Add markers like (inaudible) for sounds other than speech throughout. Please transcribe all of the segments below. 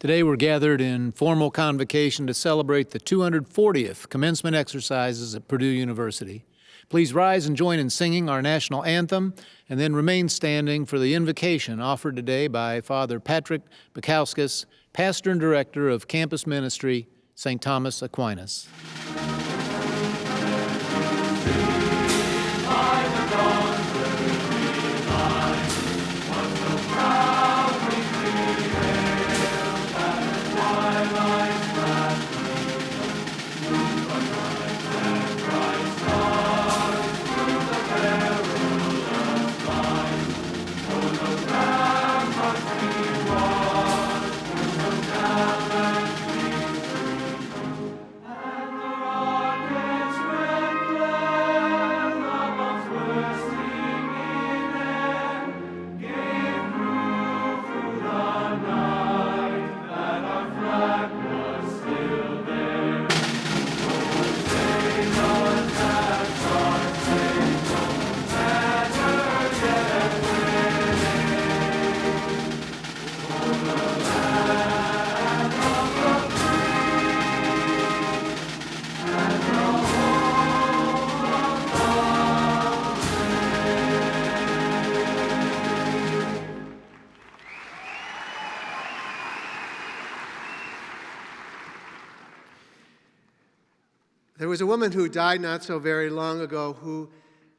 Today we're gathered in formal convocation to celebrate the 240th commencement exercises at Purdue University. Please rise and join in singing our national anthem and then remain standing for the invocation offered today by Father Patrick Baikauskas, Pastor and Director of Campus Ministry, St. Thomas Aquinas. Was a woman who died not so very long ago who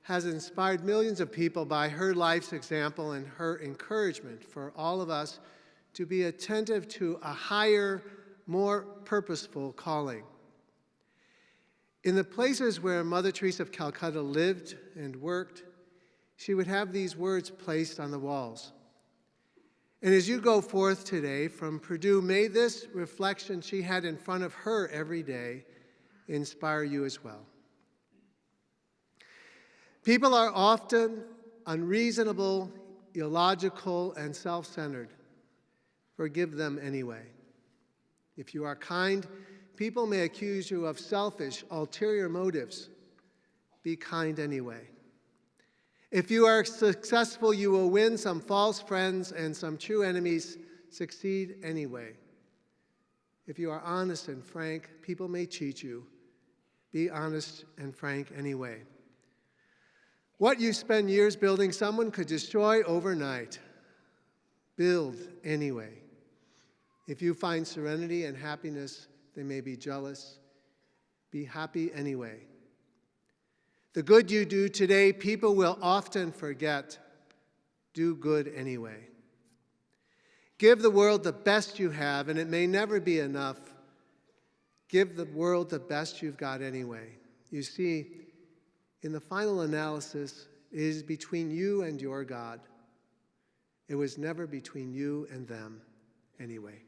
has inspired millions of people by her life's example and her encouragement for all of us to be attentive to a higher, more purposeful calling. In the places where Mother Teresa of Calcutta lived and worked, she would have these words placed on the walls. And as you go forth today from Purdue, may this reflection she had in front of her every day inspire you as well. People are often unreasonable, illogical, and self centered. Forgive them anyway. If you are kind, people may accuse you of selfish, ulterior motives. Be kind anyway. If you are successful, you will win some false friends and some true enemies. Succeed anyway. If you are honest and frank, people may cheat you. Be honest and frank anyway. What you spend years building, someone could destroy overnight. Build anyway. If you find serenity and happiness, they may be jealous. Be happy anyway. The good you do today, people will often forget. Do good anyway. Give the world the best you have, and it may never be enough. Give the world the best you've got anyway. You see, in the final analysis, it is between you and your God. It was never between you and them anyway.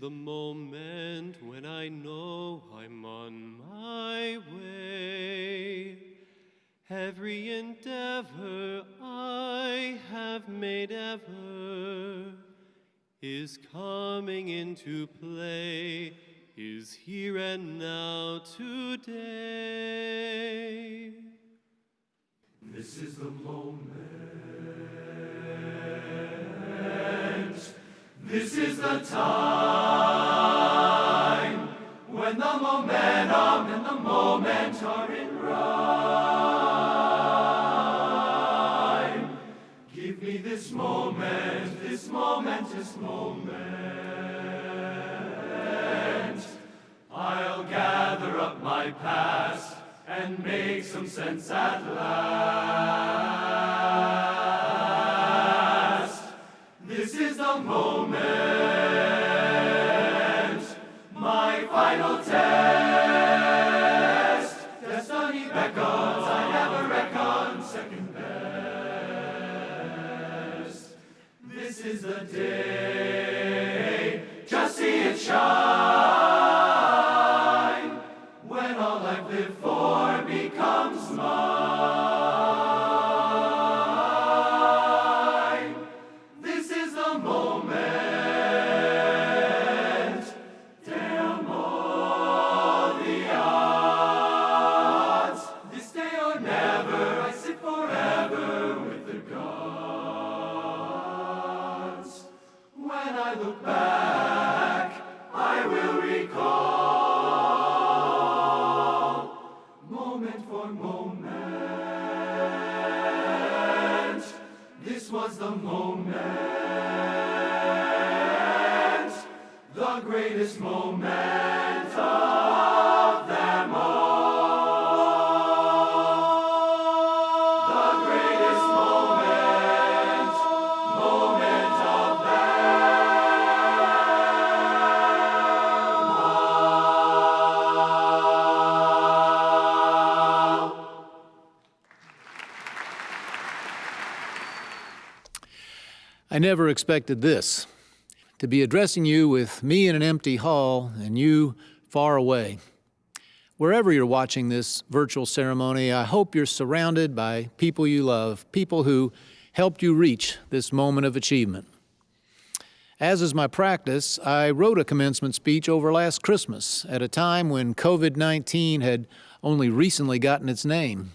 The moment when I know I'm on my way. Every endeavor I have made ever is coming into play, is here and now make some never expected this to be addressing you with me in an empty hall and you far away. Wherever you're watching this virtual ceremony, I hope you're surrounded by people you love, people who helped you reach this moment of achievement. As is my practice, I wrote a commencement speech over last Christmas at a time when COVID 19 had only recently gotten its name.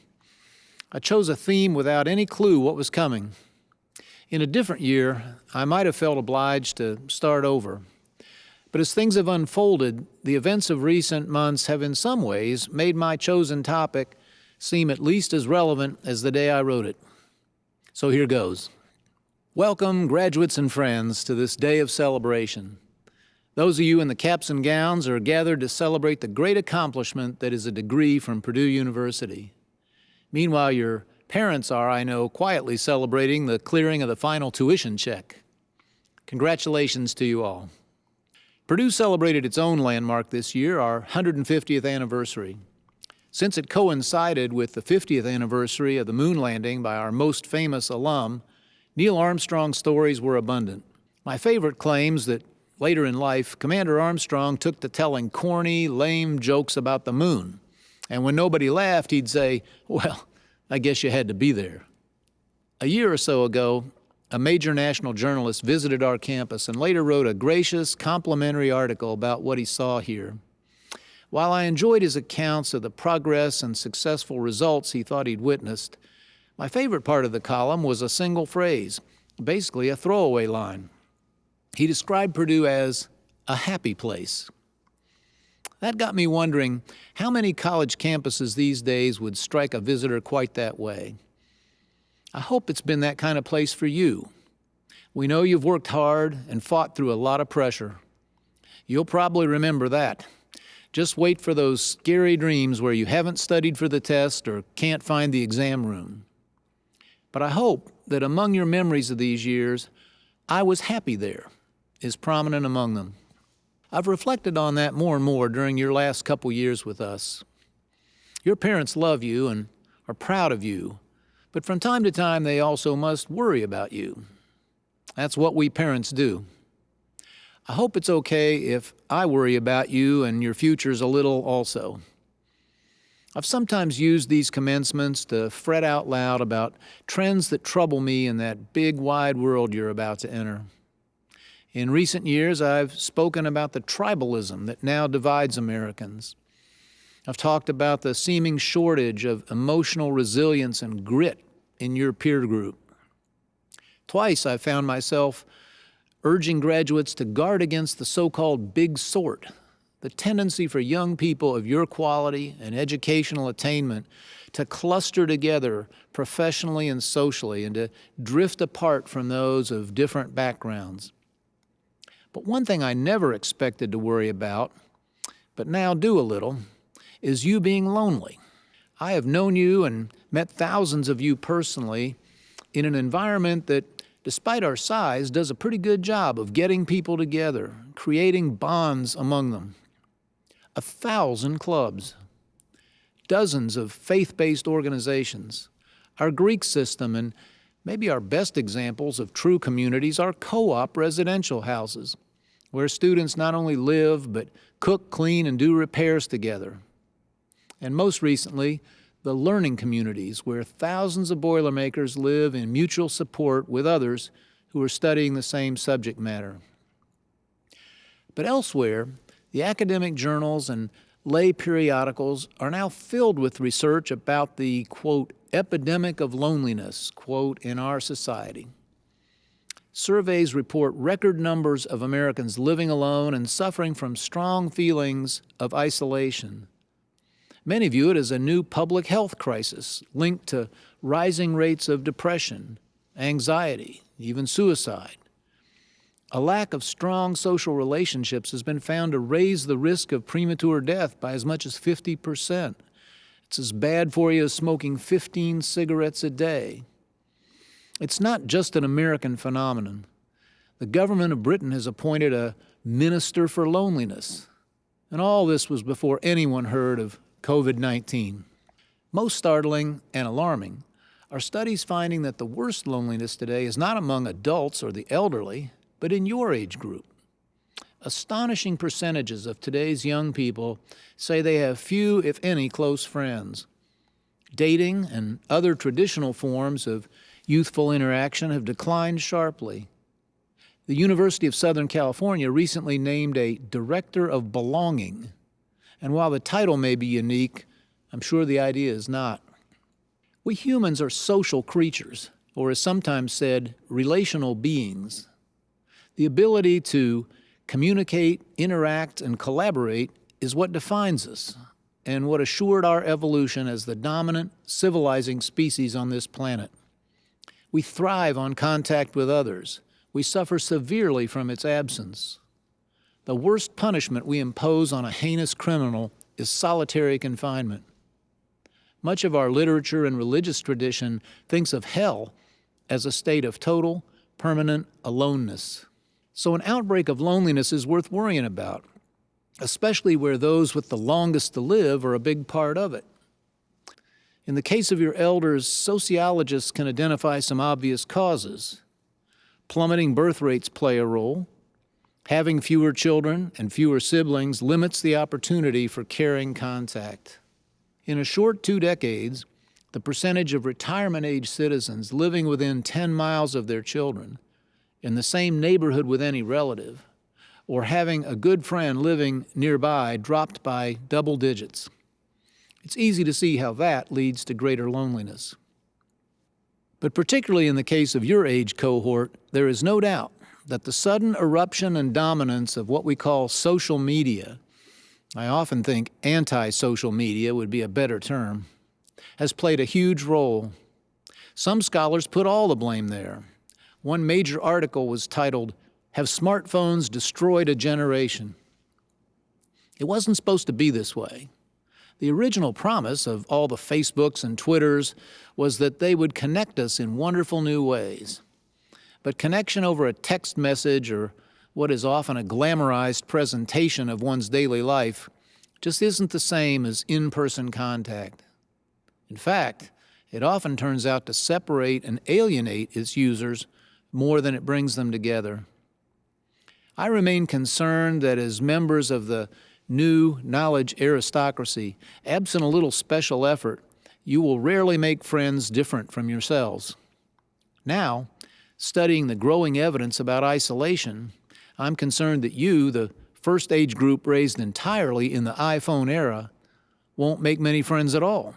I chose a theme without any clue what was coming. In a different year, I might have felt obliged to start over. But as things have unfolded, the events of recent months have in some ways made my chosen topic seem at least as relevant as the day I wrote it. So here goes. Welcome, graduates and friends, to this day of celebration. Those of you in the caps and gowns are gathered to celebrate the great accomplishment that is a degree from Purdue University. Meanwhile, your parents are, I know, quietly celebrating the clearing of the final tuition check. Congratulations to you all. Purdue celebrated its own landmark this year, our 150th anniversary. Since it coincided with the 50th anniversary of the moon landing by our most famous alum, Neil Armstrong's stories were abundant. My favorite claims that later in life, Commander Armstrong took to telling corny, lame jokes about the moon. And when nobody laughed, he'd say, Well, I guess you had to be there. A year or so ago, a major national journalist visited our campus and later wrote a gracious, complimentary article about what he saw here. While I enjoyed his accounts of the progress and successful results he thought he'd witnessed, my favorite part of the column was a single phrase, basically a throwaway line. He described Purdue as a happy place. That got me wondering how many college campuses these days would strike a visitor quite that way. I hope it's been that kind of place for you. We know you've worked hard and fought through a lot of pressure. You'll probably remember that. Just wait for those scary dreams where you haven't studied for the test or can't find the exam room. But I hope that among your memories of these years, I was happy there is prominent among them. I've reflected on that more and more during your last couple years with us. Your parents love you and are proud of you, but from time to time they also must worry about you. That's what we parents do. I hope it's okay if I worry about you and your futures a little also. I've sometimes used these commencements to fret out loud about trends that trouble me in that big wide world you're about to enter. In recent years, I've spoken about the tribalism that now divides Americans. I've talked about the seeming shortage of emotional resilience and grit in your peer group. Twice I found myself urging graduates to guard against the so-called big sort, the tendency for young people of your quality and educational attainment to cluster together professionally and socially and to drift apart from those of different backgrounds. But one thing I never expected to worry about, but now do a little, is you being lonely. I have known you and met thousands of you personally in an environment that despite our size, does a pretty good job of getting people together, creating bonds among them. A thousand clubs, dozens of faith-based organizations, our Greek system, and maybe our best examples of true communities are co-op residential houses, where students not only live, but cook, clean, and do repairs together. And most recently, the learning communities, where thousands of Boilermakers live in mutual support with others who are studying the same subject matter. But elsewhere, the academic journals and lay periodicals are now filled with research about the, quote, epidemic of loneliness, quote, in our society. Surveys report record numbers of Americans living alone and suffering from strong feelings of isolation. Many view it as a new public health crisis linked to rising rates of depression, anxiety, even suicide. A lack of strong social relationships has been found to raise the risk of premature death by as much as 50 percent. It's as bad for you as smoking 15 cigarettes a day. It's not just an American phenomenon. The government of Britain has appointed a minister for loneliness. And all this was before anyone heard of COVID-19. Most startling and alarming are studies finding that the worst loneliness today is not among adults or the elderly, but in your age group. Astonishing percentages of today's young people say they have few, if any, close friends. Dating and other traditional forms of youthful interaction have declined sharply. The University of Southern California recently named a Director of Belonging and while the title may be unique, I'm sure the idea is not. We humans are social creatures, or as sometimes said, relational beings. The ability to communicate, interact, and collaborate is what defines us and what assured our evolution as the dominant civilizing species on this planet. We thrive on contact with others. We suffer severely from its absence. The worst punishment we impose on a heinous criminal is solitary confinement. Much of our literature and religious tradition thinks of hell as a state of total, permanent aloneness. So an outbreak of loneliness is worth worrying about, especially where those with the longest to live are a big part of it. In the case of your elders, sociologists can identify some obvious causes. Plummeting birth rates play a role, Having fewer children and fewer siblings limits the opportunity for caring contact. In a short two decades, the percentage of retirement-age citizens living within 10 miles of their children, in the same neighborhood with any relative, or having a good friend living nearby dropped by double digits. It's easy to see how that leads to greater loneliness. But particularly in the case of your age cohort, there is no doubt that the sudden eruption and dominance of what we call social media, I often think anti-social media would be a better term, has played a huge role. Some scholars put all the blame there. One major article was titled, Have Smartphones Destroyed a Generation? It wasn't supposed to be this way. The original promise of all the Facebooks and Twitters was that they would connect us in wonderful new ways. But connection over a text message or what is often a glamorized presentation of one's daily life just isn't the same as in-person contact. In fact, it often turns out to separate and alienate its users more than it brings them together. I remain concerned that as members of the new knowledge aristocracy, absent a little special effort, you will rarely make friends different from yourselves. Now, studying the growing evidence about isolation, I'm concerned that you, the first age group raised entirely in the iPhone era, won't make many friends at all.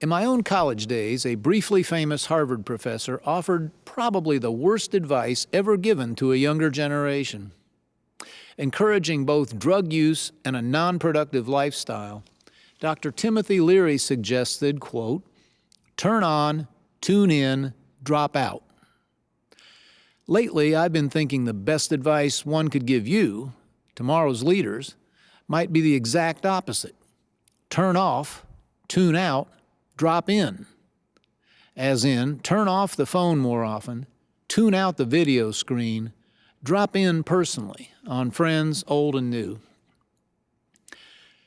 In my own college days, a briefly famous Harvard professor offered probably the worst advice ever given to a younger generation. Encouraging both drug use and a non-productive lifestyle, Dr. Timothy Leary suggested, quote, turn on, tune in, drop out. Lately, I've been thinking the best advice one could give you, tomorrow's leaders, might be the exact opposite. Turn off, tune out, drop in. as in turn off the phone more often, tune out the video screen, drop in personally on friends old and new.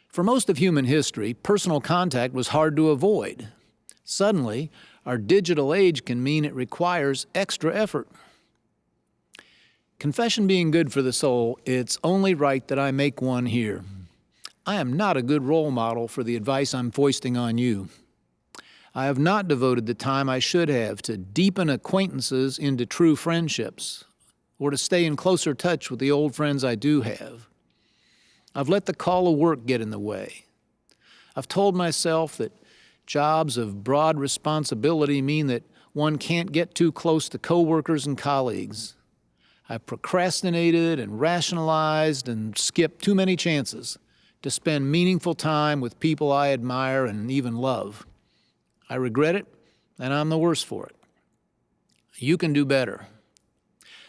For most of human history, personal contact was hard to avoid. Suddenly, our digital age can mean it requires extra effort. Confession being good for the soul, it's only right that I make one here. I am not a good role model for the advice I'm foisting on you. I have not devoted the time I should have to deepen acquaintances into true friendships or to stay in closer touch with the old friends I do have. I've let the call of work get in the way. I've told myself that jobs of broad responsibility mean that one can't get too close to coworkers and colleagues. I've procrastinated and rationalized and skipped too many chances to spend meaningful time with people I admire and even love. I regret it, and I'm the worse for it. You can do better.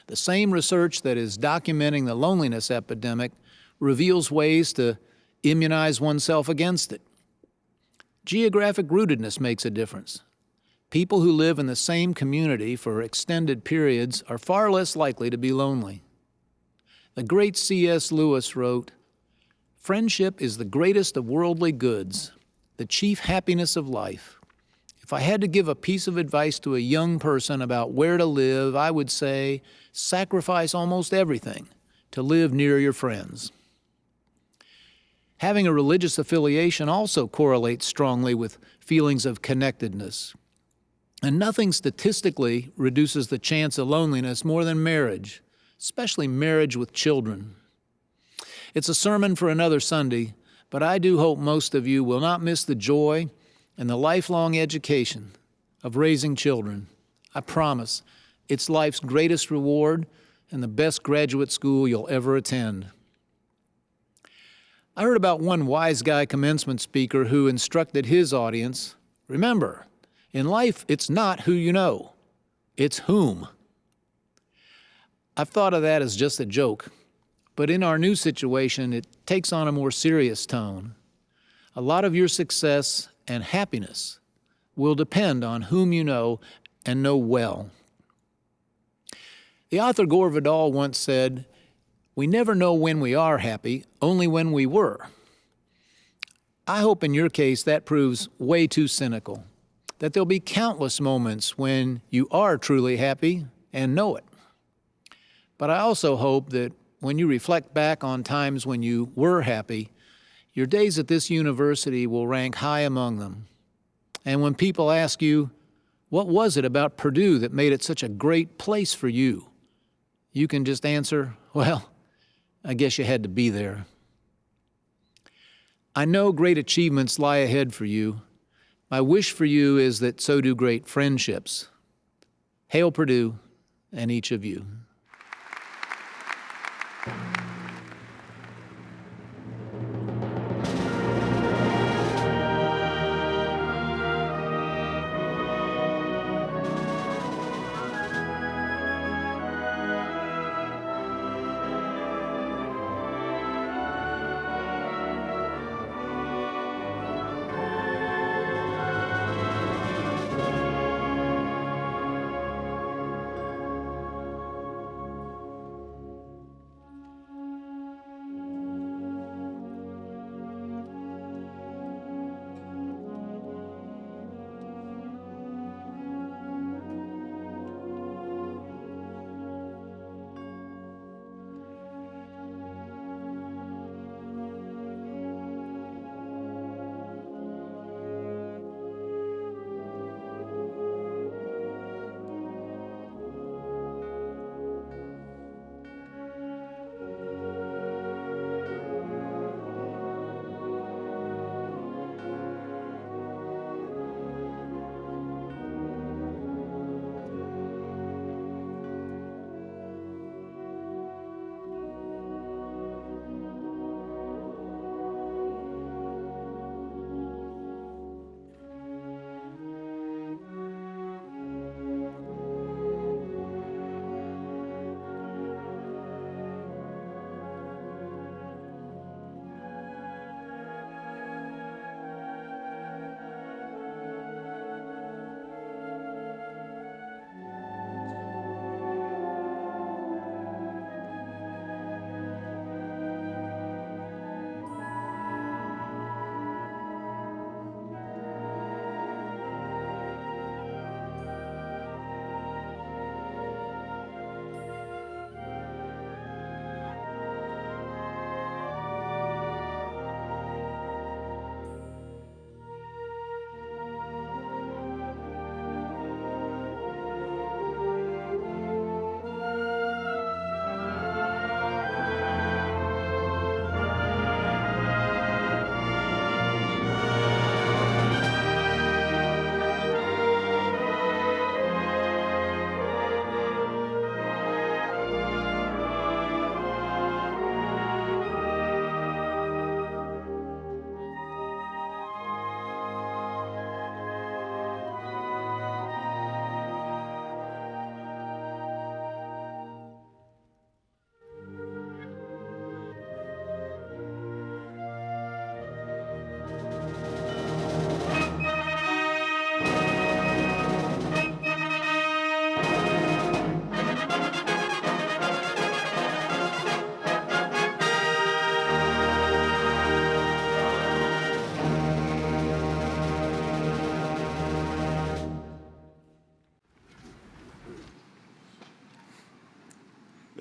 The same research that is documenting the loneliness epidemic reveals ways to immunize oneself against it. Geographic rootedness makes a difference. People who live in the same community for extended periods are far less likely to be lonely. The great C.S. Lewis wrote, Friendship is the greatest of worldly goods, the chief happiness of life. If I had to give a piece of advice to a young person about where to live, I would say sacrifice almost everything to live near your friends. Having a religious affiliation also correlates strongly with feelings of connectedness. And nothing statistically reduces the chance of loneliness more than marriage, especially marriage with children. It's a sermon for another Sunday, but I do hope most of you will not miss the joy and the lifelong education of raising children. I promise it's life's greatest reward and the best graduate school you'll ever attend. I heard about one wise guy commencement speaker who instructed his audience remember, in life, it's not who you know, it's whom. I've thought of that as just a joke, but in our new situation, it takes on a more serious tone. A lot of your success and happiness will depend on whom you know and know well. The author Gore Vidal once said, We never know when we are happy, only when we were. I hope in your case that proves way too cynical, that there'll be countless moments when you are truly happy and know it. But I also hope that when you reflect back on times when you were happy, your days at this university will rank high among them. And when people ask you, what was it about Purdue that made it such a great place for you? You can just answer, well, I guess you had to be there. I know great achievements lie ahead for you. My wish for you is that so do great friendships. Hail Purdue and each of you.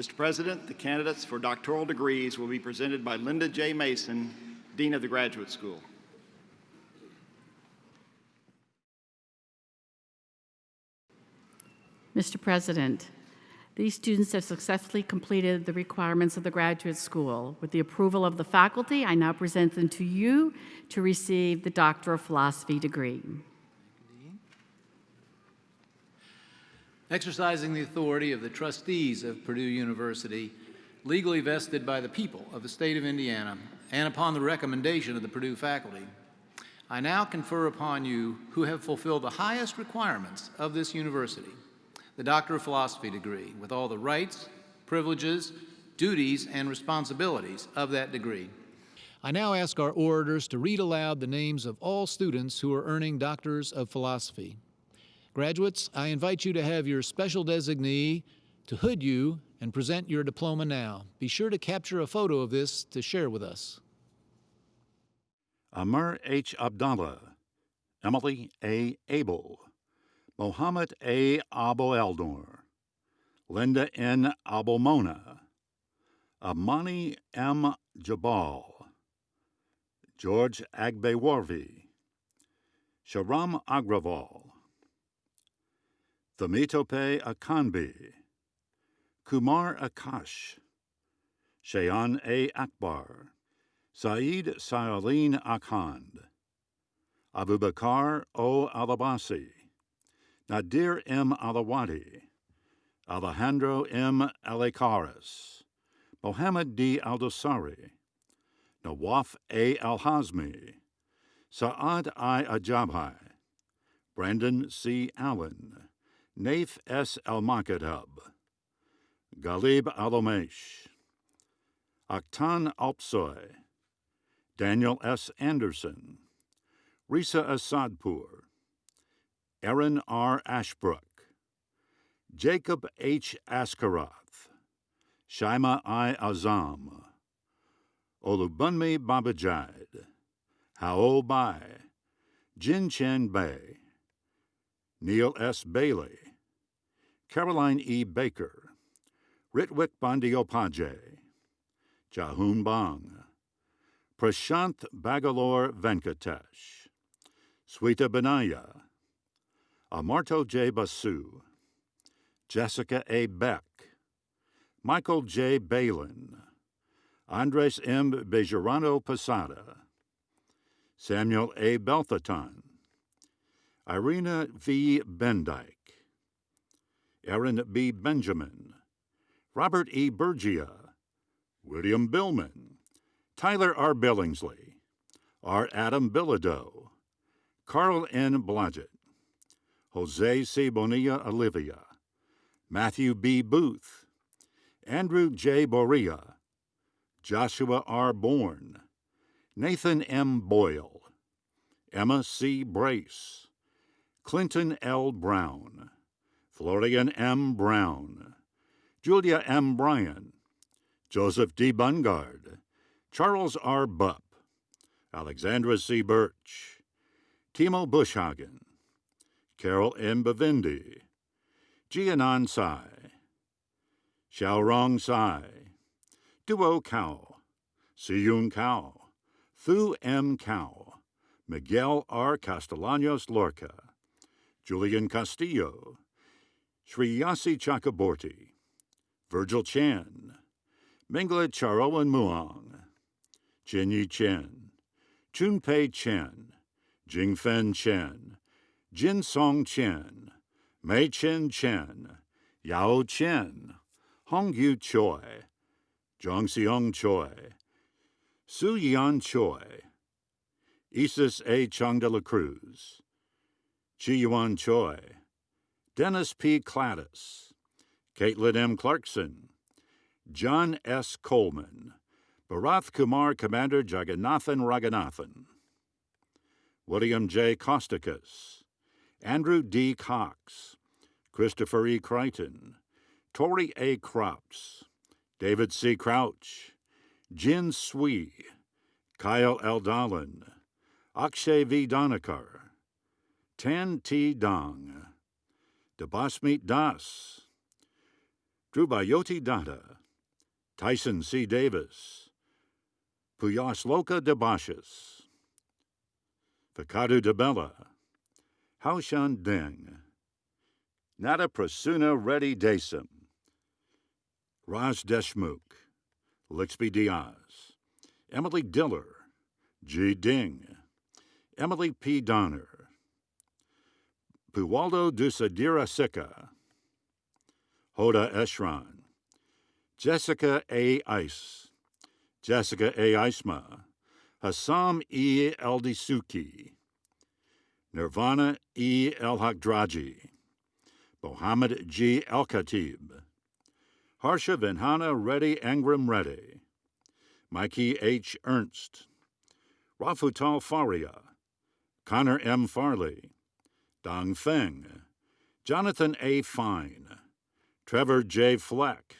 Mr. President, the candidates for doctoral degrees will be presented by Linda J. Mason, Dean of the Graduate School. Mr. President, these students have successfully completed the requirements of the graduate school. With the approval of the faculty, I now present them to you to receive the Doctor of Philosophy degree. Exercising the authority of the trustees of Purdue University, legally vested by the people of the state of Indiana, and upon the recommendation of the Purdue faculty, I now confer upon you who have fulfilled the highest requirements of this university, the Doctor of Philosophy degree, with all the rights, privileges, duties, and responsibilities of that degree. I now ask our orators to read aloud the names of all students who are earning Doctors of Philosophy. Graduates, I invite you to have your special designee to hood you and present your diploma now. Be sure to capture a photo of this to share with us. Amr H. Abdallah, Emily A. Abel, Mohammed A. Abu Eldor, Linda N. Abomona, Amani M. Jabal, George Agbewarvi, Sharam Agraval, Thamitope Akanbi, Kumar Akash, Shayan A. Akbar, Saeed Sayaleen Akhand, Abubakar O. Alabasi, Nadir M. Alawadi, Alejandro M. Alekaris, Mohammed D. Aldosari, Nawaf A. Alhazmi, Saad I. Ajabhai, Brandon C. Allen, Naif S. Almakadhub, Galib Alomesh, Akhtan Alpsoy, Daniel S. Anderson, Risa Asadpur, Aaron R. Ashbrook, Jacob H. Askaroth, Shaima I. Azam, Olubunmi Babajide, Hao Bai, Jin Chen Bei, Neil S. Bailey, Caroline E. Baker, Ritwik Bandiopaje, Jahun Bang, Prashanth Bagalore Venkatesh, Sweta Benaya, Amarto J. Basu, Jessica A. Beck, Michael J. Balin, Andres M. Bejarano Posada, Samuel A. Belthatan, Irina V. Bendyke, Aaron B. Benjamin, Robert E. Bergia, William Billman, Tyler R. Billingsley, R. Adam Bilodeau, Carl N. Blodgett, Jose C. Bonilla Olivia, Matthew B. Booth, Andrew J. Boria, Joshua R. Bourne, Nathan M. Boyle, Emma C. Brace, Clinton L. Brown, Florian M. Brown, Julia M. Bryan, Joseph D. Bungard, Charles R. Bupp, Alexandra C. Birch, Timo Bushhagen, Carol M. Bavindi, Jianan Sai, Xiaorong Sai, Duo Cao, Siyun Cao, Thu M. Cao, Miguel R. Castellanos Lorca, Julian Castillo, Shriyasi Chakraborty, Virgil Chan, Mingla Charoen Muang, Jinyi Chen, Chunpei Chen, Jingfen Chen, Jin Song Chen, Mei Chen Chen, Yao Chen, Hongyu Choi, Zhongxiong Choi, Su Yan Choi, Isis A. Chong de la Cruz, Chi Yuan Choi, Dennis P. Cladis, Caitlin M. Clarkson, John S. Coleman, Bharath Kumar Commander Jagannathan Raganathan, William J. Costicus, Andrew D. Cox, Christopher E. Crichton, Tori A. Croups, David C. Crouch, Jin Swee, Kyle L. Dolan, Akshay V. Donakar, Tan T. Dong, Debasmeet Das, Drubayoti Dada, Tyson C. Davis, Puyasloka Debashis, Fakadu Debella, Haoshan Deng, Nada Prasuna Reddy Desam, Raj Deshmukh, Lixby Diaz, Emily Diller, G. Ding, Emily P. Donner, Puwaldo Dusadira Sika, Hoda Eshran, Jessica A. Ice, Jessica A. Isma, Hassam E. Eldisuki, Nirvana E. El Hakdraji, Mohammed G. El Khatib, Harsha Vinhana Reddy Angram Reddy, Mikey H. Ernst, Rafutal Faria, Connor M. Farley, Dong Feng, Jonathan A. Fine, Trevor J. Fleck,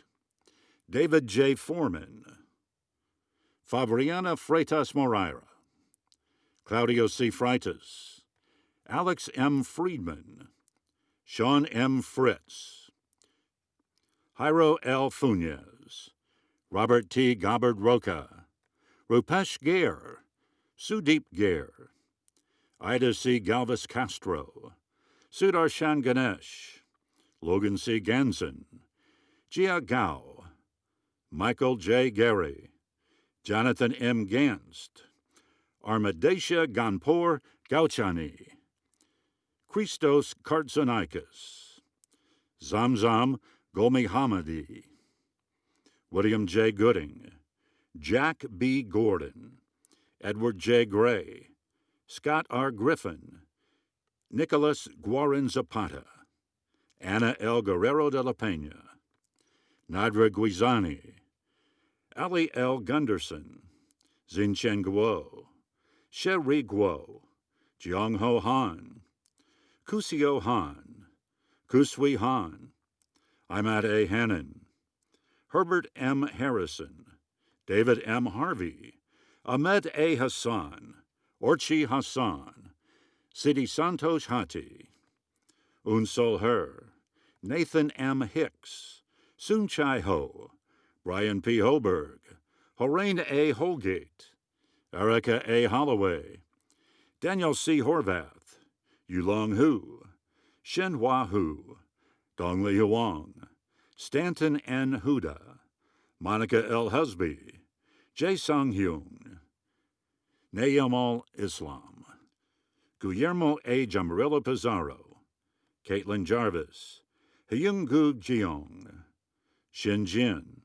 David J. Foreman, Fabriana Freitas Moreira, Claudio C. Freitas, Alex M. Friedman, Sean M. Fritz, Jairo L. Funes, Robert T. Gobbard Roca, Rupesh Gair, Sudeep Gair, Ida C. Galvis Castro, Sudarshan Ganesh, Logan C. Ganson, Jia Gao, Michael J. Gary, Jonathan M. Ganst, Armadesha Ganpour Gauchani, Christos Kartsonikis, Zamzam Gomi Hamadi, William J. Gooding, Jack B. Gordon, Edward J. Gray, Scott R. Griffin, Nicholas Guarin Zapata, Ana L. Guerrero de la Pena, Nadra Guizani, Ali L. Gunderson, Xinchen Guo, Sherry Guo, Jiang Ho Han, Kusio Han, Kusui Han, Imad A. Hannon, Herbert M. Harrison, David M. Harvey, Ahmed A. Hassan, Orchi Hassan, Sidi Santosh Hati, Unsol Her, Nathan M. Hicks, Soon Chai Ho, Brian P. Hoberg, Horain A. Holgate, Erica A. Holloway, Daniel C. Horvath, Yulong Hu, Shen Hua Hu, Dongli Huang, Stanton N. Huda, Monica L. Husby, Jae Sung Nayamal Islam, Guillermo A. Jamarilla Pizarro, Caitlin Jarvis, Hyung Gu Jeong, Shin Jin,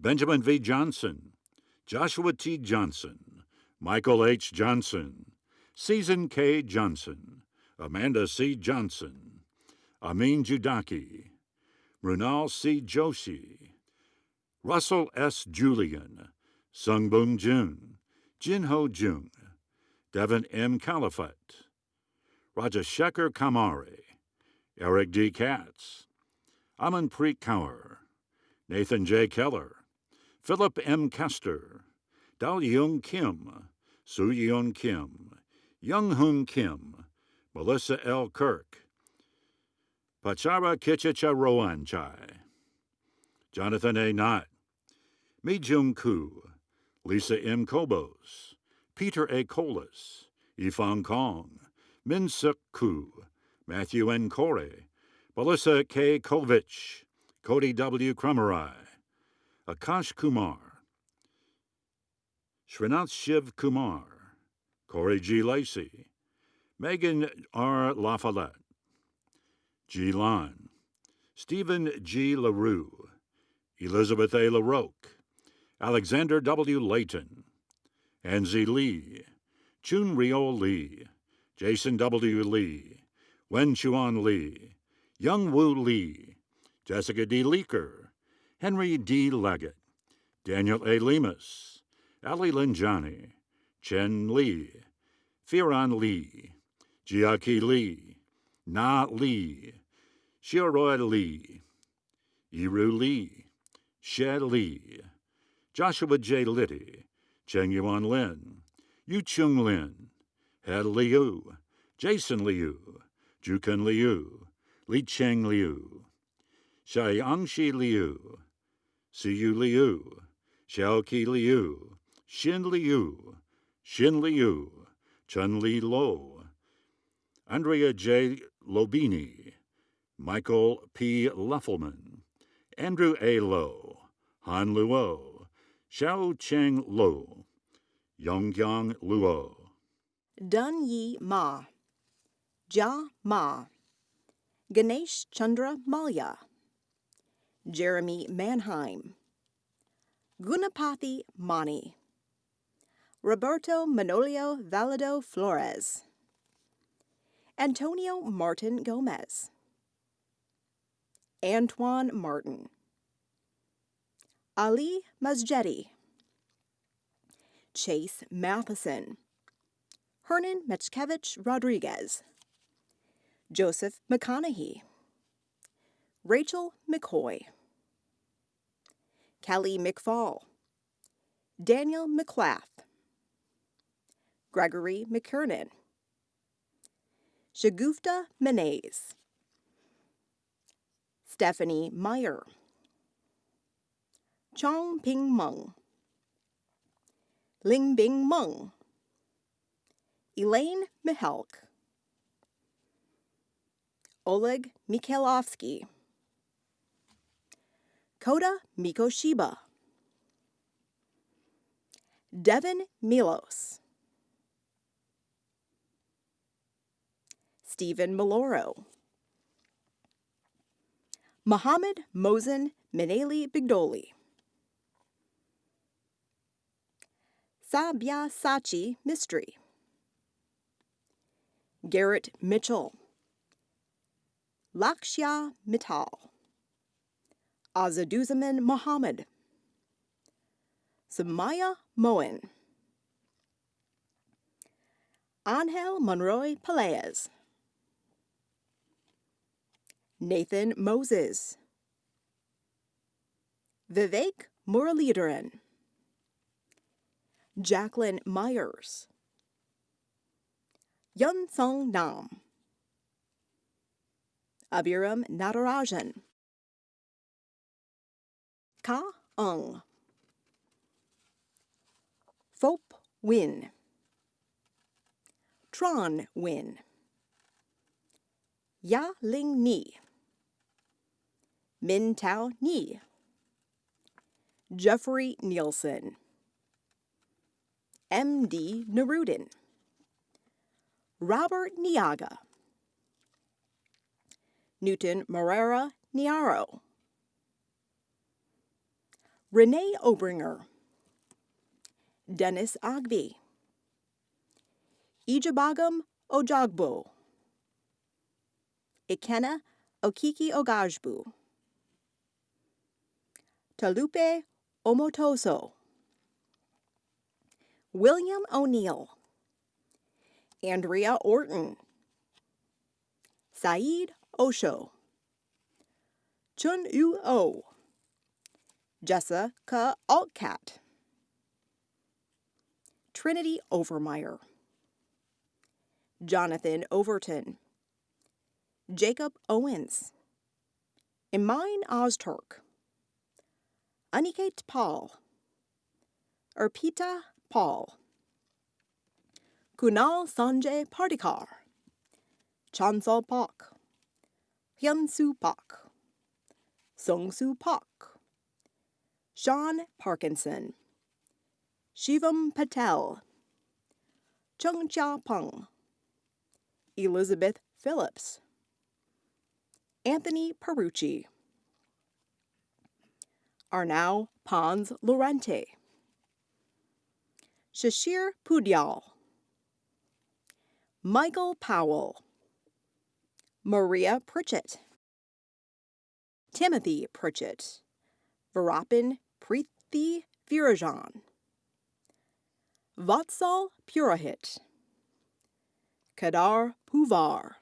Benjamin V. Johnson, Joshua T. Johnson, Michael H. Johnson, Season K. Johnson, Amanda C. Johnson, Amin Judaki, Runal C. Joshi, Russell S. Julian, Sungbum Jun, Jinho Jung, Devin M. Califat, Rajashekar Kamari, Eric D. Katz, Amanpreet Kaur, Nathan J. Keller, Philip M. Kester, Dal Young Kim, Soo Yeon Kim, Young Hoon Kim, Melissa L. Kirk, Pachara Kichicha Roan Chai, Jonathan A. Knott, Mi Jung Koo, Lisa M. Kobos, Peter A. Colas, Yifang Kong, Min Suk Koo, Matthew N. Corey, Melissa K. Kovich, Cody W. Krummerai, Akash Kumar, Srinath Shiv Kumar, Corey G. Lacey, Megan R. LaFollette, G. Lon, Stephen G. LaRue, Elizabeth A. LaRoque, Alexander W. Layton, Anzi Lee, Chun Rio Lee, Jason W. Lee, Wen Chuan Lee, Young Woo Lee, Jessica D. Leaker, Henry D. Leggett, Daniel A. Lemus, Ali Linjani, Chen Lee, Firan Lee, Jiaki Lee, Na Lee, Xiaoroi Lee, Yiru Lee, She Lee, Joshua J. Liddy, Cheng Yuan Lin, Yu Chung Lin, He Liu, Jason Liu, Jukan Liu, Li Cheng Liu, Xiangxi Liu, Siyu Liu, Xiaoqi Liu, Xin Liu, Xin Liu, Chun Li Lo, Andrea J. Lobini, Michael P. Luffelman, Andrew A. Lowe, Han Luo, Xiao Cheng Lo, Yonggyang Luo. Dun Yi Ma, Jia Ma, Ganesh Chandra Malya, Jeremy Mannheim, Gunapathy Mani, Roberto Manolio Valado Flores, Antonio Martin Gomez, Antoine Martin, Ali Masjedi, Chase Matheson, Hernan Mechkevich Rodriguez, Joseph McConaughey, Rachel McCoy, Kelly McFall, Daniel McClath, Gregory McKernan, Shagufta Menays, Stephanie Meyer, Chong Ping Meng, Ling Bing Meng, Elaine Mihalk, Oleg Mikhailovsky, Koda Mikoshiba, Devin Milos, Stephen Maloro, Mohammed Mosen Meneli Bigdoli, Sabya Sachi Mistry, Garrett Mitchell, Lakshya Mittal, Azaduzaman Mohammed, Samaya Moen, Angel Monroy Peleas, Nathan Moses, Vivek Muralidharan, Jacqueline Myers, Yun Sung Nam, Aviram Natarajan, Ka Ung, Phop Win, Tron Win, Ya Ling Ni, Min Tao Ni, Jeffrey Nielsen, M.D. Nerudin, Robert Niaga, Newton Morera Niaro, Renee Obringer, Dennis Agbi, Ijabagam Ojagbo, Ikena Okiki Ogajbu, Talupe Omotoso, William O'Neill, Andrea Orton, Saeed Osho, Chun Yu O, Jessica Altcat, Trinity Overmeyer, Jonathan Overton, Jacob Owens, Imine Ozturk, Aniket Paul, Urpita Paul, Kunal Sanjay Pardikar, Chansal Pak, Hyunsu Pak, Sungsu Pak, Sean Parkinson, Shivam Patel, Chung Chia Peng, Elizabeth Phillips, Anthony Perucci, Arnau Pons Lorente, Shashir Pudyal, Michael Powell, Maria Pritchett, Timothy Pritchett, Varapin Preethi Virajan, Vatsal Purahit, Kadar Puvar,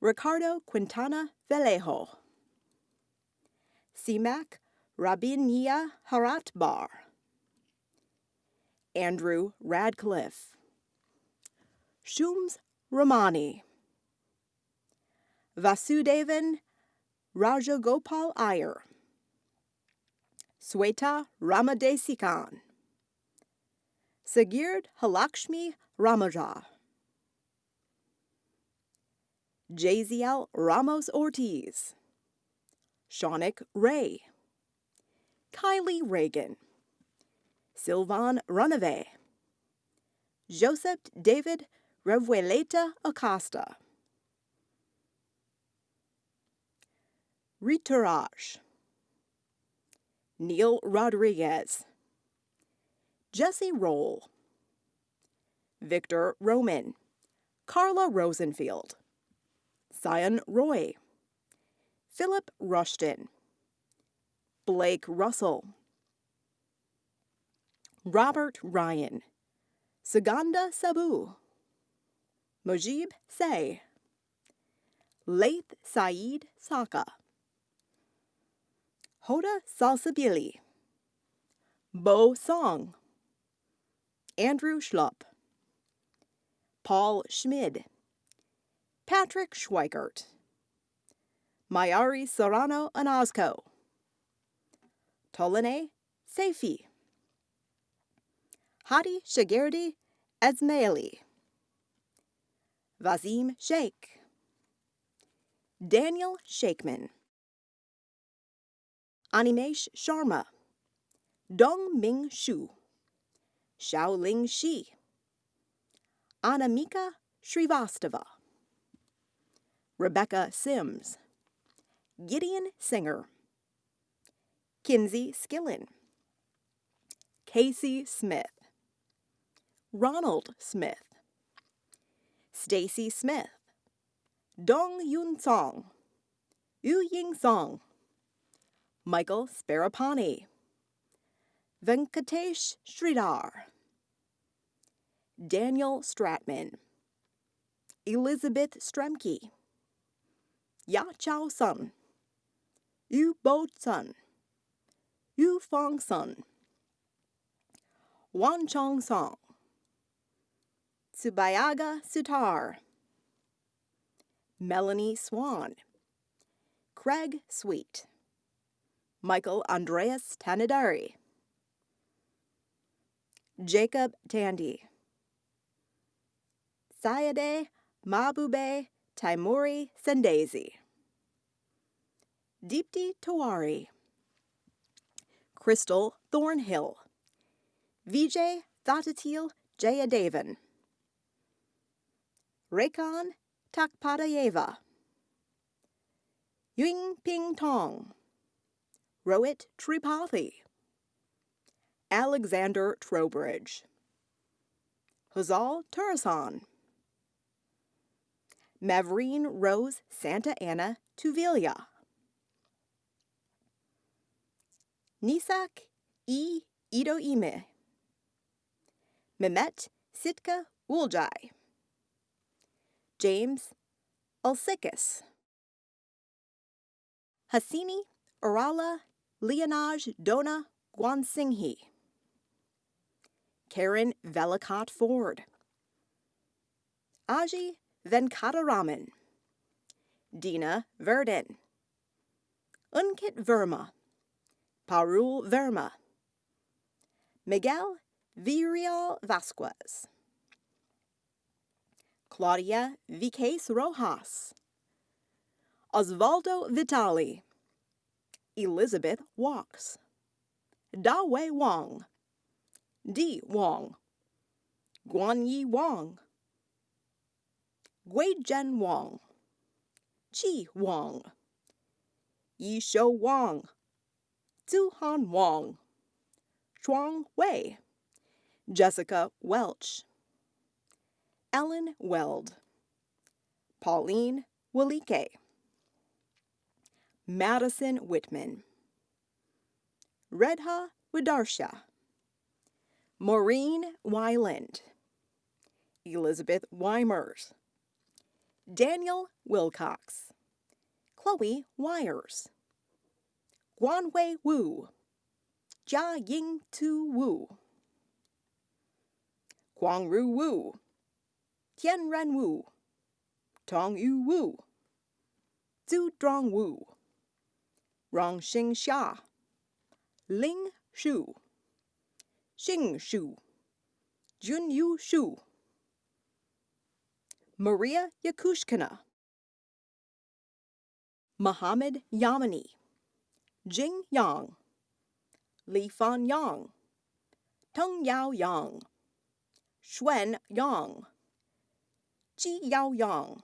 Ricardo Quintana Vallejo, Simak Rabinia Haratbar, Andrew Radcliffe, Shums Ramani, Vasudevan Rajagopal Iyer. Sweta Ramadesikan. Sagird Halakshmi Ramaja. Jaziel Ramos Ortiz. Shaunik Ray. Kylie Reagan. Sylvan Runaway. Joseph David Revueleta Acosta. Riturage. Neil Rodriguez. Jesse Roll. Victor Roman. Carla Rosenfield. Sion Roy. Philip Rushton. Blake Russell. Robert Ryan. Suganda Sabu. Mojib Say. Laith Saeed Saka. Hoda Salsabili. Bo Song. Andrew Schlupp. Paul Schmid. Patrick Schweikert. Mayari Serrano Anazco. Tolene Seifi. Hadi Shagirdi Esmaili. Vazim Sheikh. Daniel Shakeman. Animesh Sharma. Dong Ming Shu. Xiaoling Shi. Anamika Srivastava. Rebecca Sims. Gideon Singer. Kinsey Skillen. Casey Smith. Ronald Smith. Stacy Smith. Dong Yun Song. Yu Ying Song. Michael Sparapani. Venkatesh Sridhar. Daniel Stratman. Elizabeth Stremke. Ya Chao Sun. Yu Bo Sun. Yu Fong Sun. Wan Chong Song. Subayaga Sutar. Melanie Swan. Craig Sweet. Michael Andreas Tanadari. Jacob Tandy. Sayade Mabube Taimuri Sendezi. Deepti Tawari. Crystal Thornhill. Vijay Thatatil Jayadevan. Rekhan Takpadayeva. Ying Ping Tong. Rohit Tripathi. Alexander Trowbridge. Hazal Turasan. Mavreen Rose Santa Anna Tuvilia. Nisak E. Idoime. Mehmet Sitka Uljai. James Ulsikis. Hassini Urala Leonaj Dona Guansinghi. Karen Velikot Ford. Aji Venkataraman. Dina Verdin. Unkit Verma. Parul Verma. Miguel Virial Vasquez. Claudia Viques Rojas. Osvaldo Vitali. Elizabeth Walks. Da Wei Wong. Di Wong. Guan Yi Wong. Gui Zhen Wong. Chi Wong. Yi Shou Wong. Zhu Han Wong. Chuang Wei. Jessica Welch. Ellen Weld. Pauline Walike. Madison Whitman. Redha Widarsha. Maureen Wyland. Elizabeth Weimers. Daniel Wilcox. Chloe Wires. Guanwei Wu. Jia Ying Tu Wu. Guangru Wu. Tianren Wu. Tong Yu Wu. Zhu Drong Wu. Rongxing Xia, Ling Shu, Xing Shu, Junyu Shu, Maria Yakushkina, Mohammed Yamani, Jing Yang, Li Fan Yang, Teng Yao Yang, Xuan Yang, Ji Yao Yang,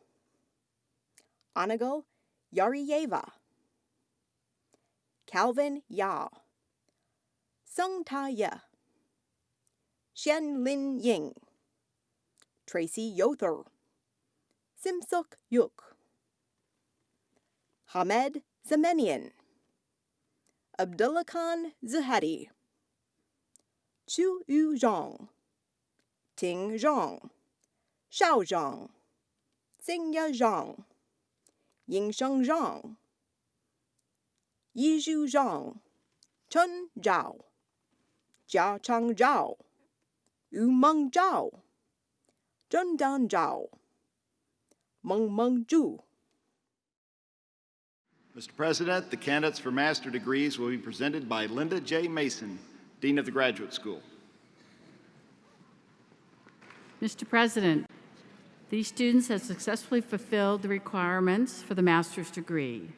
Anago Yariyeva, Calvin Yao, Sung Ta Ye, Xian Lin Ying, Tracy Yother, Simsuk Yuk, Hamed Zemenian, Abdullah Khan Zuhadi, Chu Yu Zhang, Ting Zhang, Shao Zhang, Xingya Zhang, Yingsheng Zhang, Yizhu Zhang, Chen Zhao, Jia Chang Zhao, Umeng Zhao, Zhendan Zhao, Meng Meng Zhu. Mr. President, the candidates for master degrees will be presented by Linda J. Mason, Dean of the Graduate School. Mr. President, these students have successfully fulfilled the requirements for the master's degree.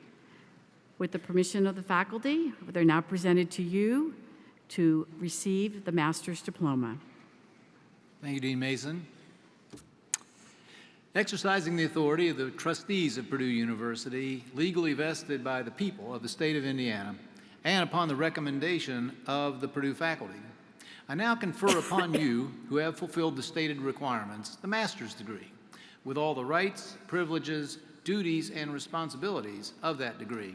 With the permission of the faculty, they're now presented to you to receive the master's diploma. Thank you, Dean Mason. Exercising the authority of the trustees of Purdue University, legally vested by the people of the state of Indiana, and upon the recommendation of the Purdue faculty, I now confer upon (coughs) you, who have fulfilled the stated requirements, the master's degree, with all the rights, privileges, duties, and responsibilities of that degree.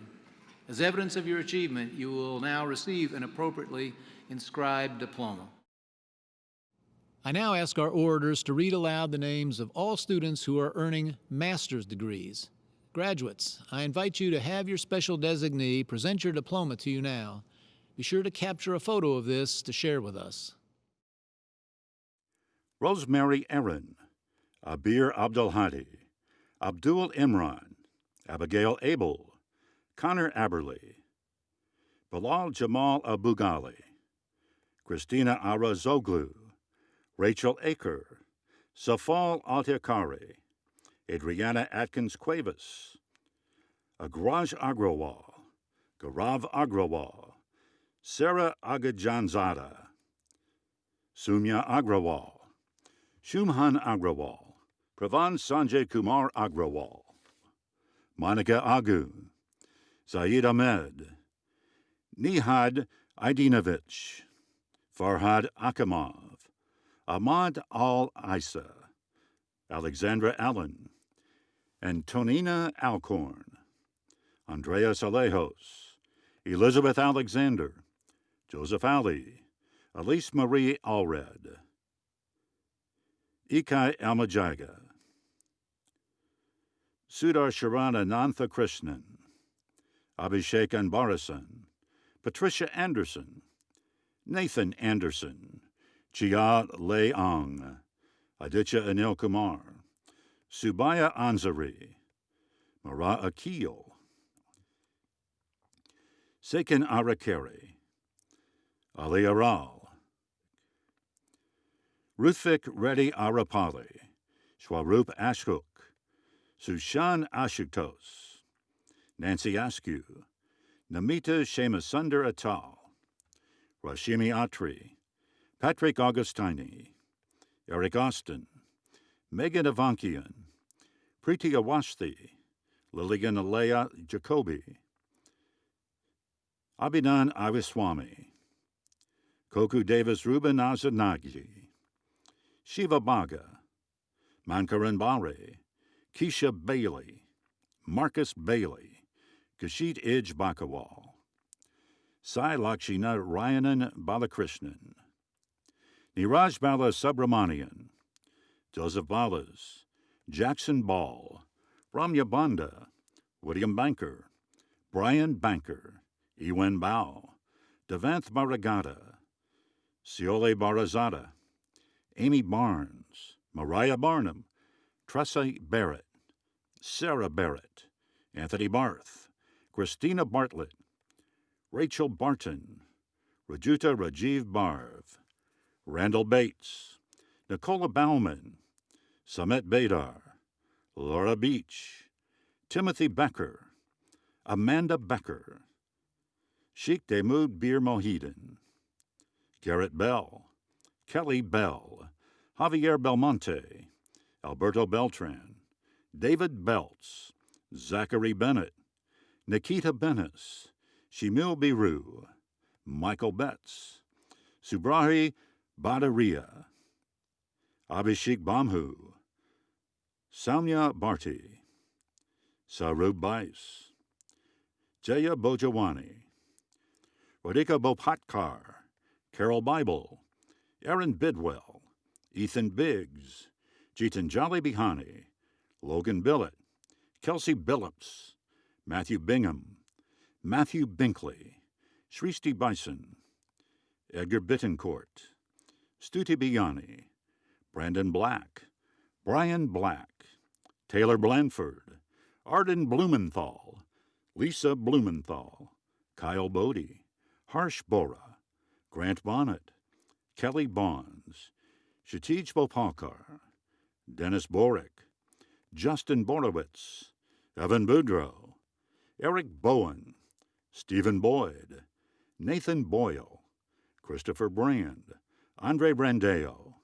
As evidence of your achievement, you will now receive an appropriately inscribed diploma. I now ask our orators to read aloud the names of all students who are earning master's degrees. Graduates, I invite you to have your special designee present your diploma to you now. Be sure to capture a photo of this to share with us. Rosemary Aaron, Abir Abdelhadi, Abdul Imran, Abigail Abel, Connor Aberley, Bilal Jamal Abugali, Christina Ara Zoglu, Rachel Aker, Safal Altekari, Adriana Atkins Cuevas, Agraj Agrawal, Garav Agrawal, Sarah Agajanzada, Sumya Agrawal, Shumhan Agrawal, Pravan Sanjay Kumar Agrawal, Monica Agu, Zaid Ahmed, Nihad Aidinovich, Farhad Akamov, Ahmad Al Isa, Alexandra Allen, Antonina Alcorn, Andreas Alejos, Elizabeth Alexander, Joseph Ali, Elise Marie Allred, Ikai Almajaga, Sudar Sharana Nantha Krishnan, Abhishek Anbarasan, Patricia Anderson, Nathan Anderson, Chia Leong, Aditya Anil Kumar, Subaya Anzari, Mara Akil, Sekin Arakeri, Ali Aral, Ruthvik Reddy Arapali, Swarup Ashok, Sushan Ashutos, Nancy Askew, Namita Shemasundar Atal, Rashimi Atri, Patrick Augustini, Eric Austin, Megan Avankian, Preeti Awasthi, Lillian Alea Jacobi, Abidan Aviswamy, Koku Davis Ruben Azanagi, Shiva Baga, Mankaran Bari, Keisha Bailey, Marcus Bailey, Kashit Ij Bakawal, Sai Lakshina Ryanan Balakrishnan, Niraj Bala Subramanian, Joseph Ballas, Jackson Ball, Ramya Banda, William Banker, Brian Banker, Ewen Bao, Devanth Maragata, Siole Barazada, Amy Barnes, Mariah Barnum, Tressa Barrett, Sarah Barrett, Anthony Barth, Christina Bartlett, Rachel Barton, Rajuta Rajiv Barv, Randall Bates, Nicola Bauman, Samet Bedar, Laura Beach, Timothy Becker, Amanda Becker, Sheikh Demud Bir Mohidin, Garrett Bell, Kelly Bell, Javier Belmonte, Alberto Beltran, David Belts, Zachary Bennett, Nikita Benes, Shimil Biru, Michael Betts, Subrahi Badaria, Abhishek Bamhu, Samya Bharti, Sarub Bais, Jaya Bojawani, Radhika Bopatkar, Carol Bible, Aaron Bidwell, Ethan Biggs, Jitanjali Bihani, Logan Billett, Kelsey Billups, Matthew Bingham, Matthew Binkley, Shrishti Bison, Edgar Bittencourt, Stuti Biyani, Brandon Black, Brian Black, Taylor Blanford, Arden Blumenthal, Lisa Blumenthal, Kyle Bodie, Harsh Bora, Grant Bonnet, Kelly Bonds, Shatij Bopalkar, Dennis Borick, Justin Borowitz, Evan Boudreau, Eric Bowen, Stephen Boyd, Nathan Boyle, Christopher Brand, Andre Brandeo,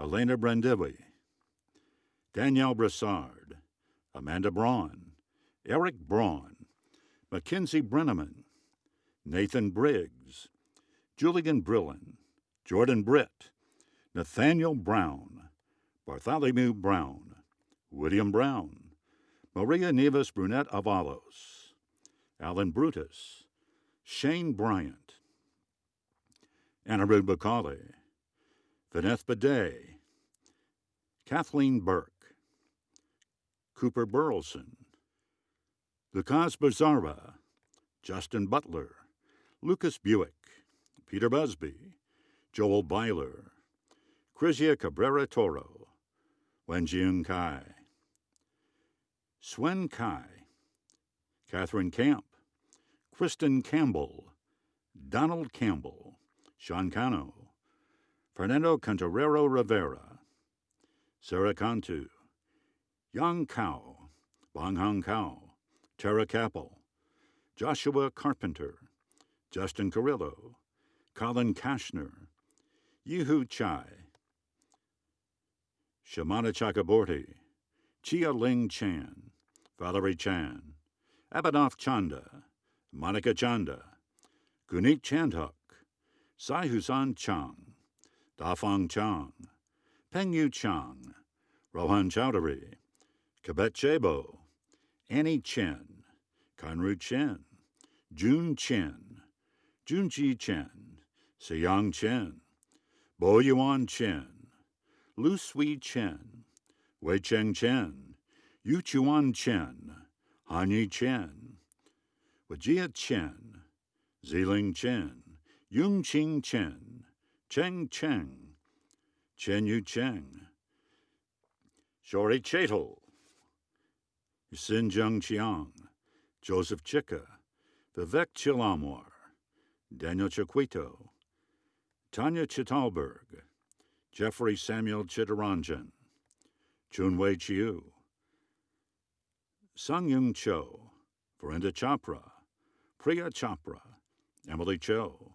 Elena Brandevi, Danielle Brassard, Amanda Braun, Eric Braun, Mackenzie Brenneman, Nathan Briggs, Julian Brillen, Jordan Britt, Nathaniel Brown, Bartholomew Brown, William Brown, Maria Neves Brunet Avalos, Alan Brutus, Shane Bryant, Anirudh Bakali, Vaneth Bidet, Kathleen Burke, Cooper Burleson, Lucas Bazarba, Justin Butler, Lucas Buick, Peter Busby, Joel Byler, Crizia Cabrera Toro, Wenjian Kai, Swen Kai, Catherine Camp, Kristen Campbell, Donald Campbell, Sean Cano, Fernando Cantarero Rivera, Sarah Cantu, Yang Kao, Bong Hong Kao, Tara Capel, Joshua Carpenter, Justin Carrillo, Colin Kashner, Yehu Chai, Chakraborty, Chia Ling Chan, Valerie Chan, Abhinav Chanda, Monica Chanda, Gunit Chandhok, Sai Husan Chang, Dafang Chang, Pengyu Chang, Rohan Chowdhury, Kabet Chebo, Annie Chen, Kanru Chen, Jun Chen, Junji Chen, Siyang Chen, Bo Yuan Chen, Lu Sui Chen, Wei Cheng Chen, Yu Chuan Chen, Hanyi Chen, Wajia Chen, Ziling Chen, Yung Ching Chen, Cheng Cheng, Chen Yu Cheng, Shori Chetal, Sin Jung Chiang, Joseph Chicka, Vivek Chilamwar, Daniel Chiquito, Tanya Chitalberg, Jeffrey Samuel Chittaranjan, Chunwei Chiu, Sung Yung Cho, Verinda Chopra, Priya Chopra, Emily Cho,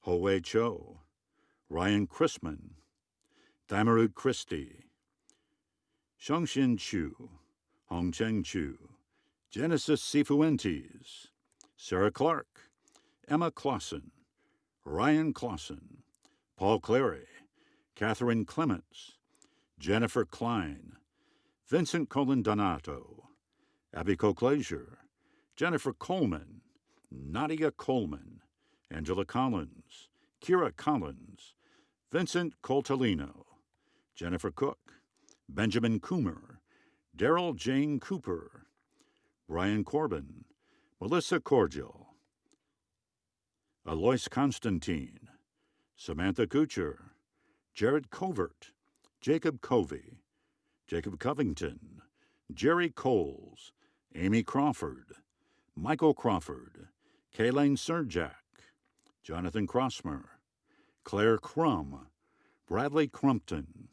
Ho-Wei Cho, Ryan Chrisman, Damarud Christie, Shongshin Chu, Hongcheng Chu, Genesis Sifuentes, Sarah Clark, Emma Clausen, Ryan Clausen, Paul Clary, Catherine Clements, Jennifer Klein, Vincent Colin Donato, Abby Coclazier, Jennifer Coleman, Nadia Coleman, Angela Collins, Kira Collins, Vincent Coltellino, Jennifer Cook, Benjamin Coomer, Daryl Jane Cooper, Brian Corbin, Melissa Cordial, Alois Constantine, Samantha Kucher, Jared Covert, Jacob Covey, Jacob Covington, Jerry Coles, Amy Crawford, Michael Crawford, Kaylane Surjak, Jonathan Crossmer, Claire Crum, Bradley Crumpton,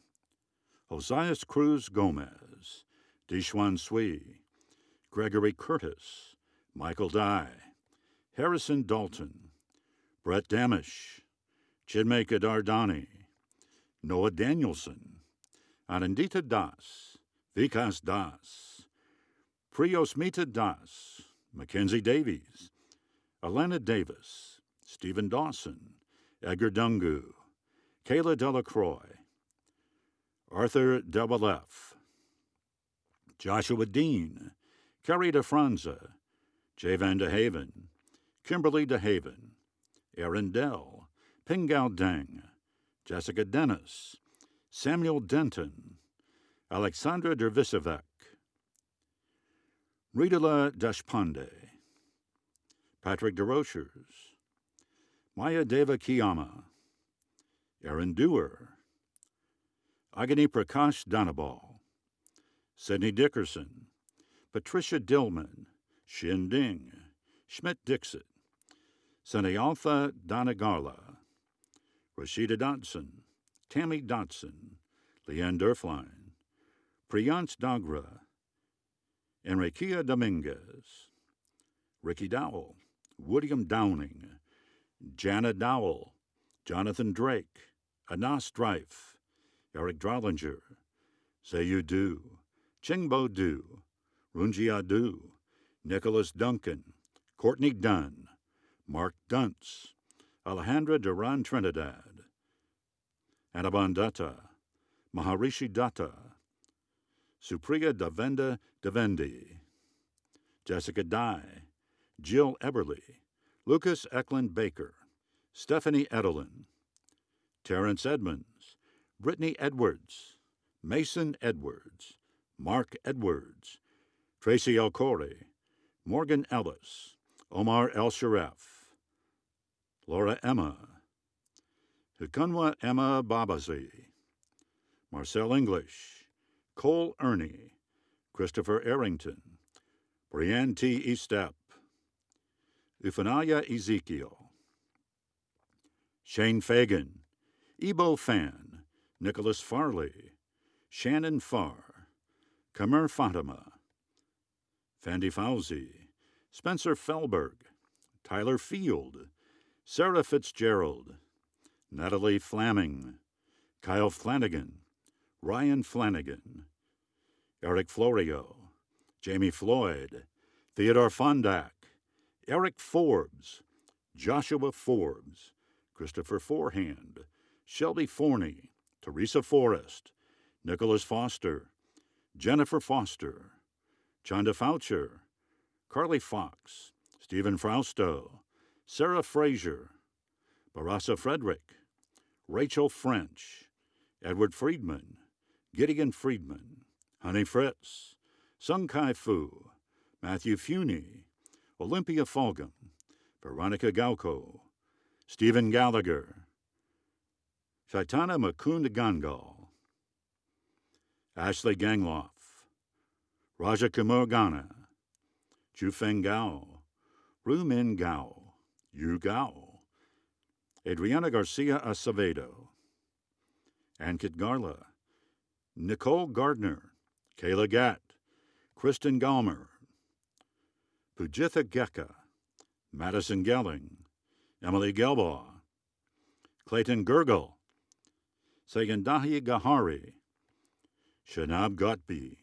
Josias Cruz Gomez, Dishwan Sui, Gregory Curtis, Michael Dye, Harrison Dalton, Brett Damish, Chinmay Dardani, Noah Danielson, Anandita Das, Vikas Das, Priyosmita Das, Mackenzie Davies, Alana Davis, Stephen Dawson, Edgar Dungu, Kayla Delacroix, Arthur Double F, Joshua Dean, Kerry DeFranza, Jay Van DeHaven, Kimberly DeHaven, Aaron Dell, Pingao Deng, Jessica Dennis, Samuel Denton, Alexandra Dervisevec, Ridala Deshpande, Patrick DeRochers, Maya Deva Kiyama, Aaron Dewar, Agani Prakash Danabal, Sidney Dickerson, Patricia Dillman, Shin Ding, Schmidt Dixit, Sanayaltha Donagala, Rashida Dodson, Tammy Dodson, Leanne Durfline, Priyance Dagra, Enriqueta Dominguez, Ricky Dowell, William Downing, Jana Dowell, Jonathan Drake, Anas Strife, Eric Drollinger, Zayu Du, Chingbo Du, Runjia Du, Nicholas Duncan, Courtney Dunn, Mark Duntz, Alejandra Duran Trinidad, Anabandata, Maharishi Datta, Supriya Davenda Devendi, Jessica Dye, Jill Eberly, Lucas Eklund Baker, Stephanie Edelin, Terrence Edmonds, Brittany Edwards, Mason Edwards, Mark Edwards, Tracy El Morgan Ellis, Omar El Sharef, Laura Emma, Hukunwa Emma Babazi, Marcel English, Cole Ernie, Christopher Arrington, Brianne T. Estep, Ufanaya Ezekiel, Shane Fagan, Ebo Fan, Nicholas Farley, Shannon Farr, Kamer Fatima, Fandy Fauzi, Spencer Felberg, Tyler Field, Sarah Fitzgerald, Natalie Flaming, Kyle Flanagan, Ryan Flanagan, Eric Florio, Jamie Floyd, Theodore Fondak, Eric Forbes, Joshua Forbes, Christopher Forehand, Shelby Forney, Teresa Forrest, Nicholas Foster, Jennifer Foster, Chanda Foucher, Carly Fox, Stephen Frausto, Sarah Frazier, Barassa Frederick, Rachel French, Edward Friedman, Gideon Friedman, Honey Fritz, Sung Kai Fu, Matthew Funey, Olympia Fulgham, Veronica Gauko, Stephen Gallagher, Shaitana Makund Gangal, Ashley Gangloff, Raja Kumar Ghana, Chufeng Gao, Rumin Gao, Yu Gao, Adriana Garcia Acevedo, Ankit Garla, Nicole Gardner, Kayla Gatt, Kristen Galmer, Pujitha Gecka, Madison Gelling, Emily Gelbaugh, Clayton Gergel, Sagandahi Gahari, Shanab Gotbi,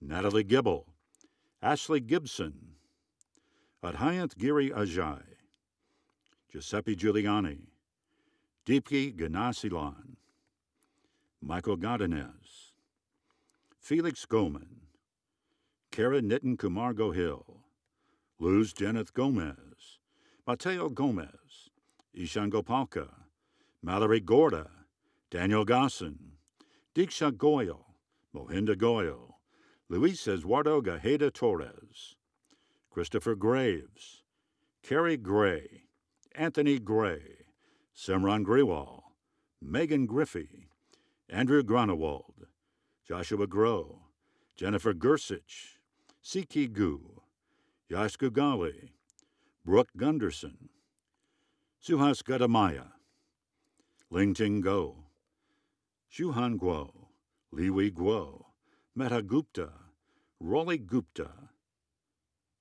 Natalie Gibble, Ashley Gibson, Adhyant Giri Ajay, Giuseppe Giuliani, Deepki Ganasilan, Michael Godinez, Felix Goman, Kara Nitin Kumar Gohil, Luz Jeneth Gomez, Mateo Gomez, Ishan Gopalka, Mallory Gorda, Daniel Gosson, Diksha Goyal, Mohinda Goyal, Luis Eduardo Gajeda Torres, Christopher Graves, Kerry Gray, Anthony Gray, Simran Grewal, Megan Griffey, Andrew Gronewald, Joshua Grow, Jennifer Gersich, Siki Gu, Yash Gugali, Brooke Gunderson, Suhas Gadamaya, Lingting Go, Shuhan Guo, Liwi Guo, Meta Gupta, Rolly Gupta,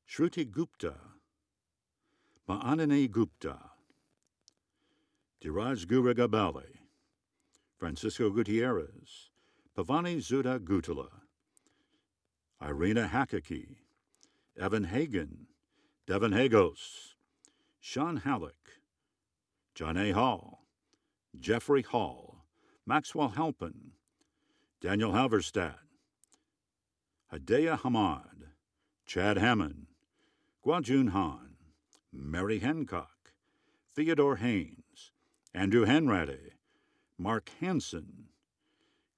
Shruti Gupta, Ma'anani Gupta, Diraj Guragabali, Francisco Gutierrez, Pavani Zuda Gutula, Irina Hakaki, Evan Hagen, Devin Hagos, Sean Halleck, John A. Hall, Jeffrey Hall, Maxwell Halpin, Daniel Halverstad, Hadea Hamad, Chad Hammond, Guajun Han, Mary Hancock, Theodore Haynes, Andrew Henrade, Mark Hansen,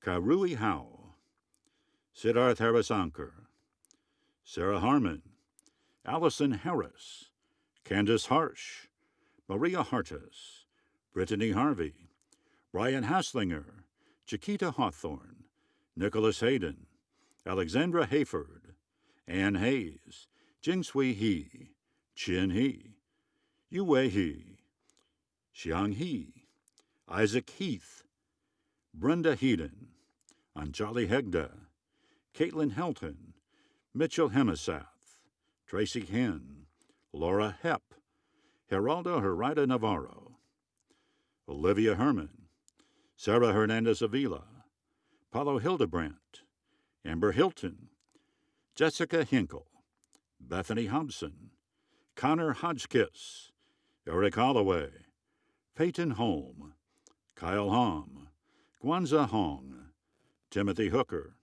Karui Howe, Siddharth Harisankar, Sarah Harmon, Allison Harris, Candace Harsh, Maria Hartis, Brittany Harvey, Brian Haslinger, Chiquita Hawthorne, Nicholas Hayden, Alexandra Hayford, Ann Hayes, Jingsui He, Chin He, Yue He, Xiang He, Isaac Heath, Brenda Heaton, Anjali Hegda, Caitlin Helton, Mitchell Hemisath, Tracy Hen, Laura Hepp, Geraldo Herida Navarro, Olivia Herman, Sarah Hernandez Avila, Paulo Hildebrandt, Amber Hilton, Jessica Hinkle, Bethany Hobson, Connor Hodgkiss, Eric Holloway, Peyton Holm, Kyle Hom, Guanza Hong, Timothy Hooker,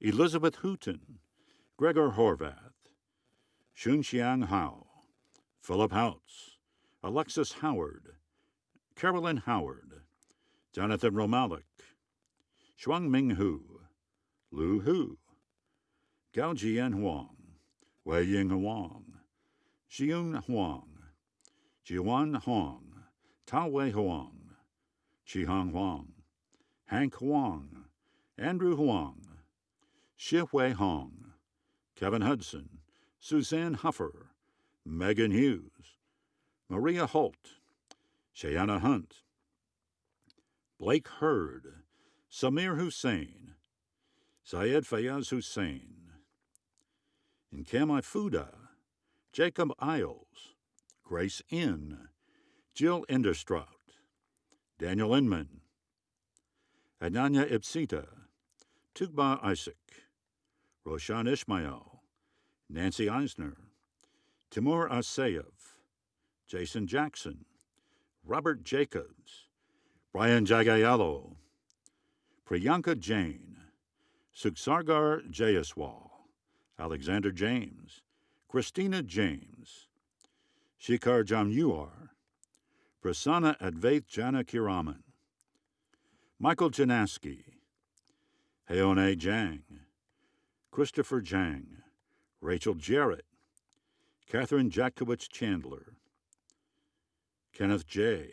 Elizabeth Hooton, Gregor Horvath, Shunxiang Hao, Philip Houts, Alexis Howard, Carolyn Howard, Jonathan Romalik, Shuang Ming Hu, Lu Hu, Gao Jian Huang, Wei Ying Huang, Xiun Huang, Jiwan Huang, Tao Wei Huang, Qihang Huang, Hank Huang, Andrew Huang, Shi Hui Hong, Kevin Hudson, Suzanne Huffer, Megan Hughes, Maria Holt, Shayana Hunt, Blake Hurd, Samir Hussein, Syed Fayaz Hussein, Nkemi Fuda, Jacob Isles, Grace Inn, Jill Enderstraut, Daniel Inman, Ananya Ipsita, Tugba Isaac, Roshan Ishmael, Nancy Eisner, Timur Asayev, Jason Jackson, Robert Jacobs, Brian Jagayalo, Priyanka Jain, Suksargar Jayaswal, Alexander James, Christina James, Shikar Jamyuar, Prasanna Advait Janakiraman, Michael Janaski, Heone Jang, Christopher Jang, Rachel Jarrett, Catherine Jackowitz Chandler, Kenneth J.,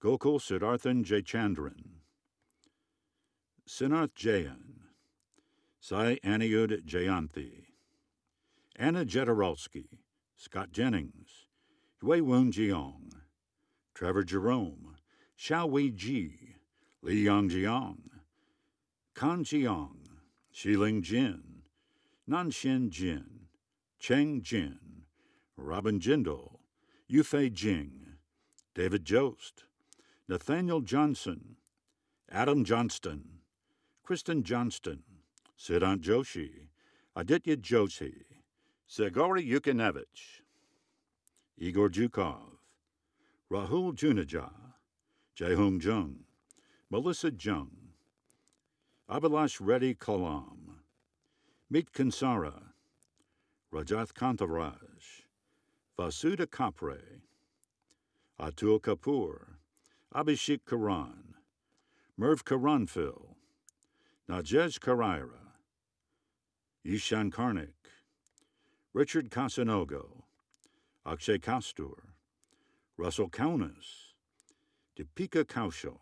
Gokul Siddharthan Jaychandran, Sinarth Jayan, Sai Aniud Jayanthi, Anna Jederowski, Scott Jennings, Yue Woon Jiong, Trevor Jerome, Xiao Wei Ji, Li Yangjiang, Kan Jiang, Shiling Jin, Nanshin Jin, Cheng Jin, Robin Jindal, Yufei Jing, David Jost, Nathaniel Johnson, Adam Johnston, Kristen Johnston, Siddhant Joshi, Aditya Joshi, Zagori Yukinevich, Igor Jukov, Rahul Juneja, Jehung Jung, Melissa Jung, Abhilash Reddy Kalam, Meet Kansara, Rajath Kantaraj, Vasuda Kapre, Atul Kapoor, Abhishek Karan, Merv Karanfil, Najej Karaira, Ishan Karnik, Richard Casanogo, Akshay Kastur, Russell Kaunas, Deepika Kaushal,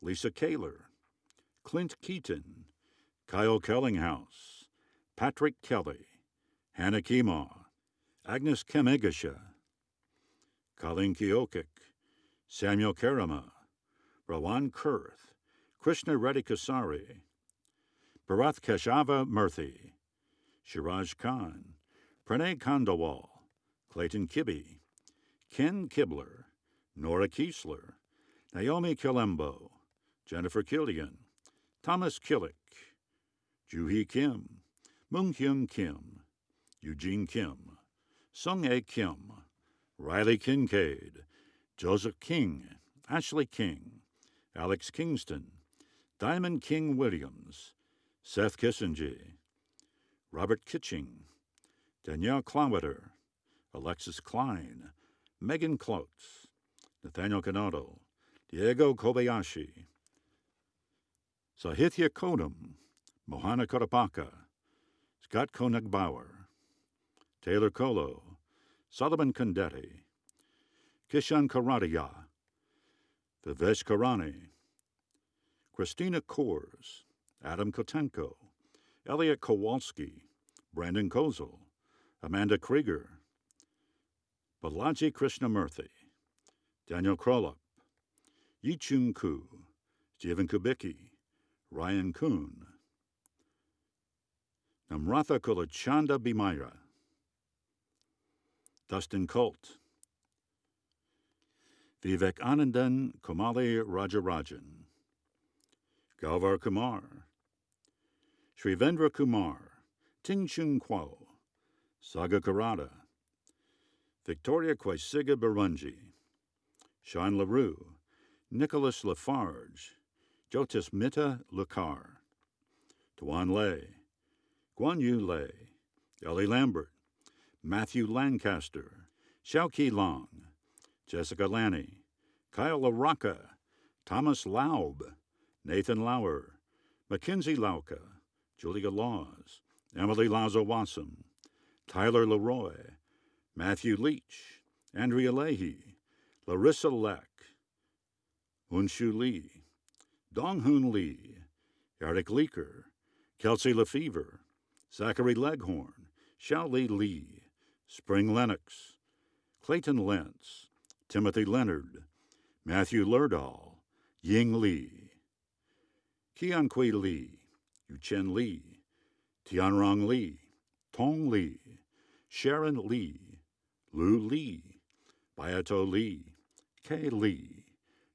Lisa Kaler, Clint Keaton, Kyle Kellinghouse, Patrick Kelly, Hannah Kemaw, Agnes Kemegasha, Colleen Keokuk, Samuel Karama, Rawan Kurth, Krishna Reddy Kasari, Bharath Keshava Murthy, Shiraj Khan, Pranay Kandawal, Clayton Kibbe, Ken Kibler, Nora Kiesler, Naomi Kilembo, Jennifer Killian, Thomas Killick, Juhee Kim, Moon Hyun Kim, Eugene Kim, Sung A Kim, Riley Kincaid, Joseph King, Ashley King, Alex Kingston, Diamond King Williams, Seth Kissinger, Robert Kitching, Danielle Clowiter, Alexis Klein, Megan Klotz, Nathaniel Canado, Diego Kobayashi, Sahithya Kodam, Mohana Kodapaka, Scott Koenig Bauer, Taylor Kolo, Solomon Condetti, Kishan Karadiya, Vivesh Karani, Christina Kors, Adam Kotenko, Elliot Kowalski, Brandon Kozel, Amanda Krieger, Balaji Krishnamurthy, Daniel Krolup, Yichun Ku, Stephen Kubicki, Ryan Kuhn, Namratha Kulachanda Bimira, Dustin Colt, Vivek Anandan Komali Rajarajan, Galvar Kumar, Srivendra Kumar, Ting Chung Kuo, Saga Karada, Victoria Quaisiga Barunji, Sean LaRue, Nicholas Lafarge, Jotis Mitta Lakar, Tuan Lei, Guan Yu Lei, Ellie Lambert, Matthew Lancaster, Xiaoqi Long, Jessica Lanny, Kyle LaRocca, Thomas Laub, Nathan Lauer, Mackenzie Lauka, Julia Laws, Emily Lazo Wassam, Tyler Leroy, Matthew Leach, Andrea Leahy, Larissa Leck, Unshu Lee, Donghoon Lee, Eric Leaker, Kelsey Lefevre, Zachary Leghorn, Xiaoli Lee, Spring Lennox, Clayton Lentz, Timothy Leonard, Matthew Lerdahl, Ying Lee, Kiankui Lee, Yuchen Lee, Tianrong Lee, Tong Lee, Sharon Lee, Lu Lee, Bayato Lee, Kei Lee,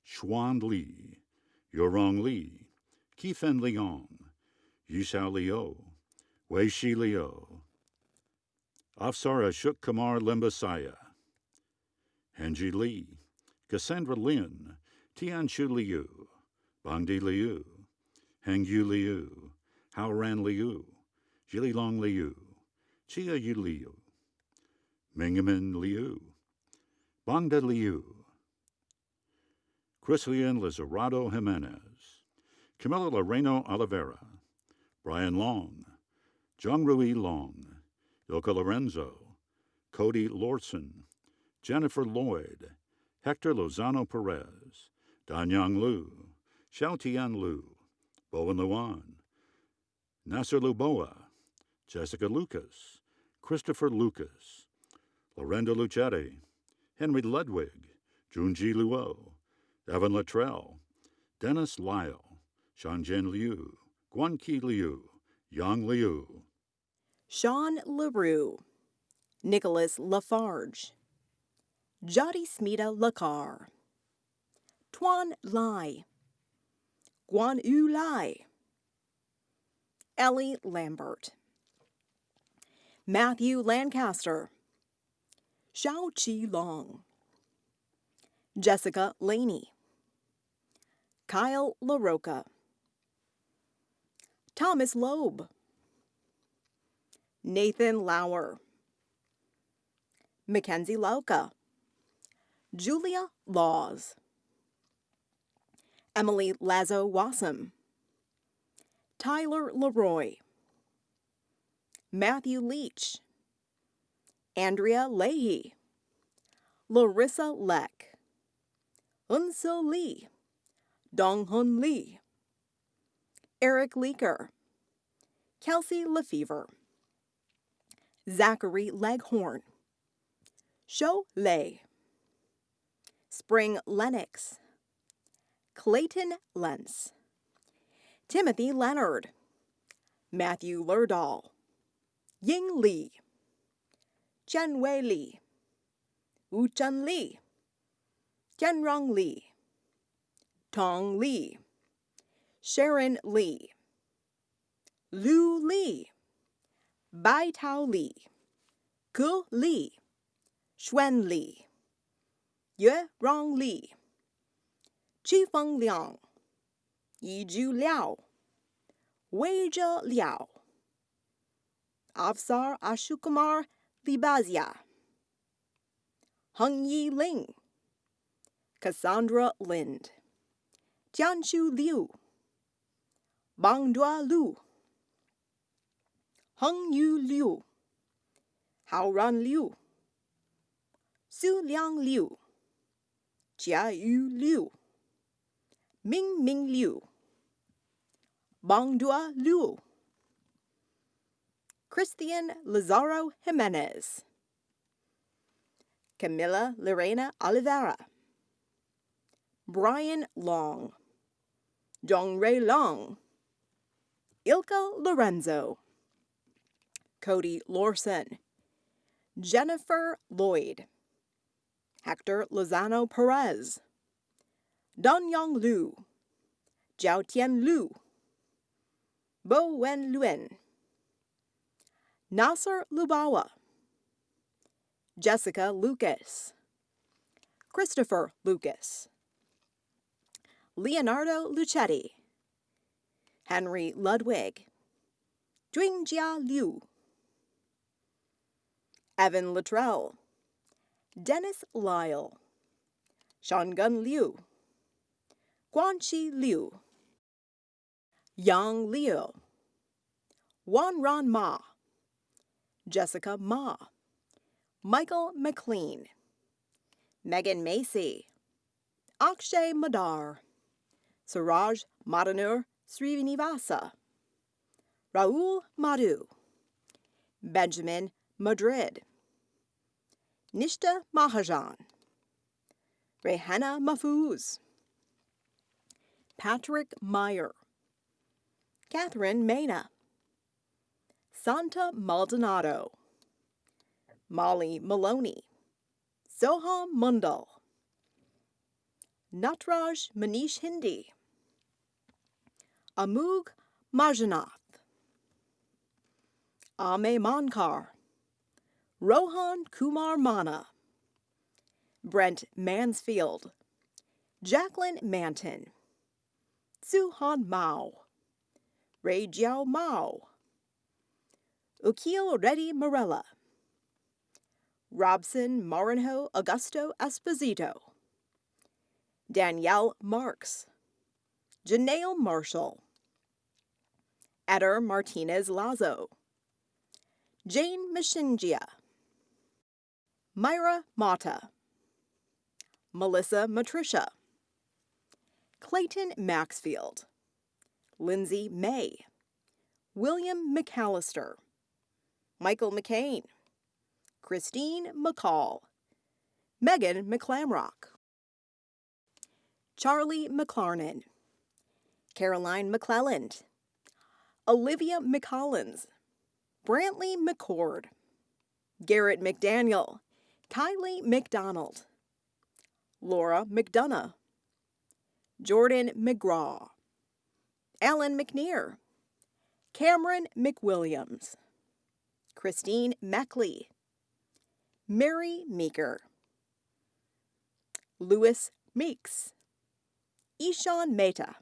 Xuan Lee, Yorong Lee, Kifen Leong, Yishao Liu, Wei Shi Liu, Afsar Ashok Kumar Limbasaya, Henji Li, Cassandra Lin, Tianshu Liu, Bangdi Liu, Hengyu Liu, Haoran Liu, Jililong Liu, Chia Yu Liu, Mingmin Liu, Bangda Liu, Christian Lizarado Jimenez, Camila Loreno Oliveira, Brian Long, Rui Long, Ilka Lorenzo, Cody Lorson, Jennifer Lloyd, Hector Lozano Perez, Danyang Lu, Xiaotian Lu, Bowen Luan, Nasser Luboa, Jessica Lucas, Christopher Lucas, Lorenda Lucetti, Henry Ludwig, Junji Luo, Evan Luttrell, Dennis Lyle, Shanjian Liu, Guanqi Liu, Yang Liu, Sean LaRue, Nicholas Lafarge, Jody Smita Lakar, Tuan Lai, Guan Yu Lai, Ellie Lambert, Matthew Lancaster, Xiao Qi Long, Jessica Laney, Kyle LaRocca, Thomas Loeb, Nathan Lauer, Mackenzie Lauka, Julia Laws, Emily Lazo Wassam, Tyler Leroy, Matthew Leach, Andrea Leahy, Larissa Leck, Unso Lee, Donghun Lee, Eric Leaker, Kelsey Lefevre, Zachary Leghorn, Sho Lei, Spring Lennox, Clayton Lentz, Timothy Leonard, Matthew Lerdahl, Ying Li, Jianwei Li, Wuchun Li, Tianrong Li, Tong Li, Sharon Li, Lu Li, Bai Tao Li, Ge Li, Xuan Li, Yue Rong Li, Qifeng Liang, Yizhu Liao, Wei Weizhe Liao, Afsar Ashukumar Libazia, Hung Yi Ling, Cassandra Lind, Tianshu Liu, Bangdua Lu, Heng Yu Liu, Haoran Liu, Su Liang Liu, Jia Yu Liu, Ming Ming Liu, Bangdua Liu, Christian Lazaro Jimenez, Camila Lorena Oliveira, Brian Long, Dongray Long, Ilka Lorenzo, Cody Lorson, Jennifer Lloyd, Hector Lozano Perez, Danyang Lu, Jiao Tian Lu, Bo Wen Luen, Nasser Lubawa, Jessica Lucas, Christopher Lucas, Leonardo Lucetti, Henry Ludwig, Jia Liu, Evan Luttrell, Dennis Lyle, Shangun Liu, Guanqi Liu, Yang Liu, Wanran Ma, Jessica Ma, Michael McLean, Megan Macy, Akshay Madar, Suraj Madanur Srinivasa, Raul Madhu, Benjamin Madrid, Nishta Mahajan, Rehanna Mafuz, Patrick Meyer, Catherine Mena, Santa Maldonado, Molly Maloney, Soham Mundal, Natraj Manish Hindi, Amug Majanath, Ame Mankar, Rohan Kumar Mana, Brent Mansfield, Jacqueline Manton, Suhan Mao, Ray Jiao Mao, Ukil Reddy Morella, Robson Marinho Augusto Esposito, Danielle Marks, Janelle Marshall, Eder Martinez Lazo, Jane Mashingia, Myra Mata, Melissa Matricia, Clayton Maxfield, Lindsay May, William McAllister, Michael McCain, Christine McCall, Megan McClamrock, Charlie McClarnon, Caroline McClelland, Olivia McCollins, Brantley McCord, Garrett McDaniel, Kylie McDonald, Laura McDonough, Jordan McGraw, Alan McNear, Cameron McWilliams, Christine Meckley, Mary Meeker, Louis Meeks, Ishan Mehta,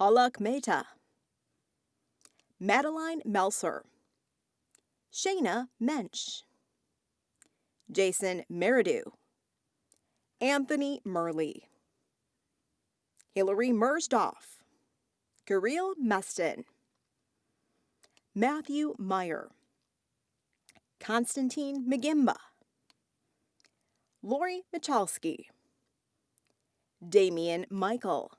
Halak Mehta, Madeline Melser, Shayna Mensch, Jason Meridew, Anthony Murley, Hilary Mersdoff, Kirill Meston, Matthew Meyer, Constantine McGimba, Lori Michalski, Damian Michael,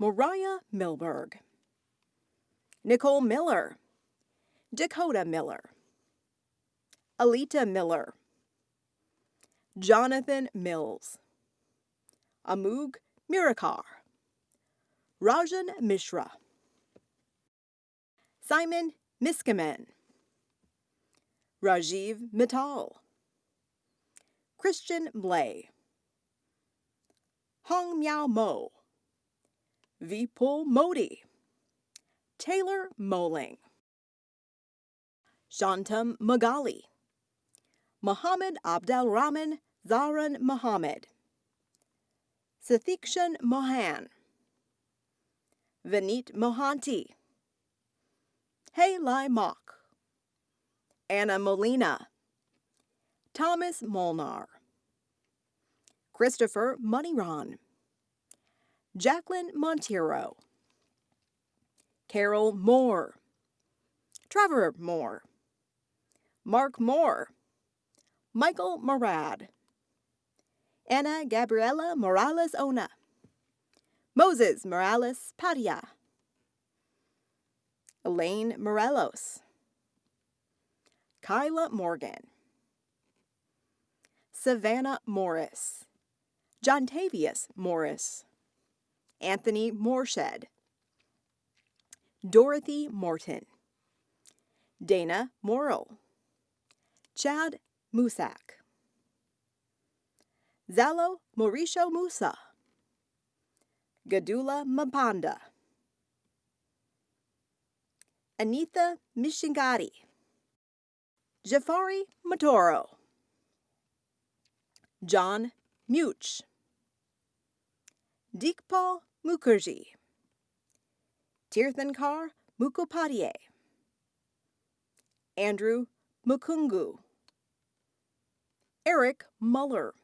Mariah Milberg, Nicole Miller, Dakota Miller, Alita Miller, Jonathan Mills, Amug Mirakar, Rajan Mishra, Simon Miskamen, Rajiv Mittal, Christian Blay, Hong Miao Mo, Vipul Modi, Taylor Moling, Shantam Magali, Muhammad Abdel Rahman Zaran Muhammad, Sathikshan Mohan, Vineet Mohanty, Hey Lai Mok, Anna Molina, Thomas Molnar, Christopher Moneyron, Jacqueline Monteiro, Carol Moore, Trevor Moore, Mark Moore, Michael Morad, Anna Gabriela Morales Ona, Moses Morales Padia, Elaine Morelos, Kyla Morgan, Savannah Morris, John Tavius Morris, Anthony Morshed, Dorothy Morton, Dana Morrill, Chad Musak, Zalo Mauricio Musa, Gadula Mapanda, Anita Mishingati, Jafari Matoro, John Much, Dikpal Mukherjee, Tirthankar Mukhopadhyay, Andrew Mukungu, Eric Muller,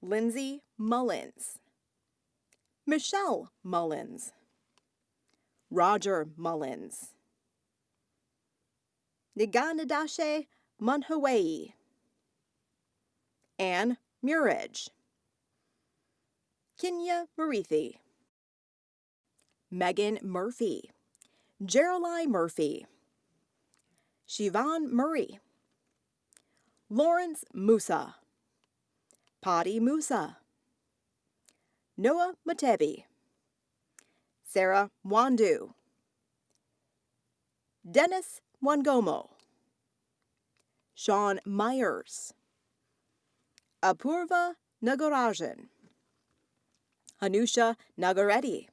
Lindsay Mullins, Michelle Mullins, Roger Mullins, Niganadashe Munhawei, Anne Murridge, Kenya Marithi, Megan Murphy, Geraldine Murphy, Shivan Murray, Lawrence Musa, Patti Musa, Noah Matebi, Sarah Wandu, Dennis Wangomo, Sean Myers, Apurva Nagarajan, Hanusha Nagareddy,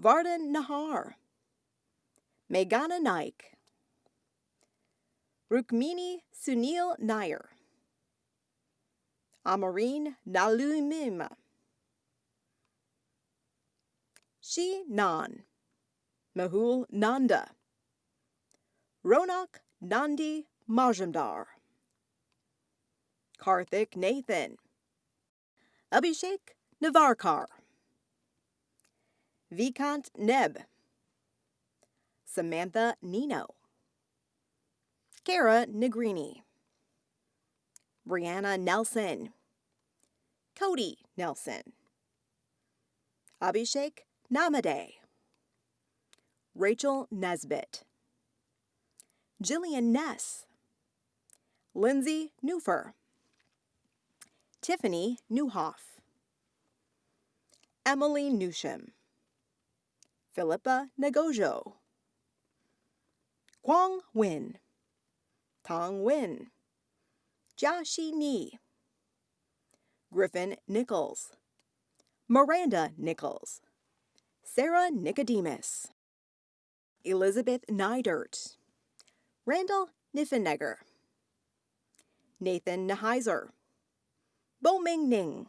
Vardhan Nahar, Meghana Naik, Rukmini Sunil Nair, Amareen Nalumima, Shi Nan, Mahul Nanda, Ronak Nandi Majumdar, Karthik Nathan, Abhishek Navarkar, Vikant Neb, Samantha Nino, Kara Negrini, Brianna Nelson, Cody Nelson, Abhishek Namade, Rachel Nesbitt, Jillian Ness, Lindsay Newfer, Tiffany Newhoff, Emily Newsham, Philippa Nagojo, Kwang Win, Tong Win, Jiaxi Ni, Griffin Nichols, Miranda Nichols, Sarah Nicodemus, Elizabeth Nydert, Randall Niffenegger, Nathan Neheiser, Bo Ming Ning,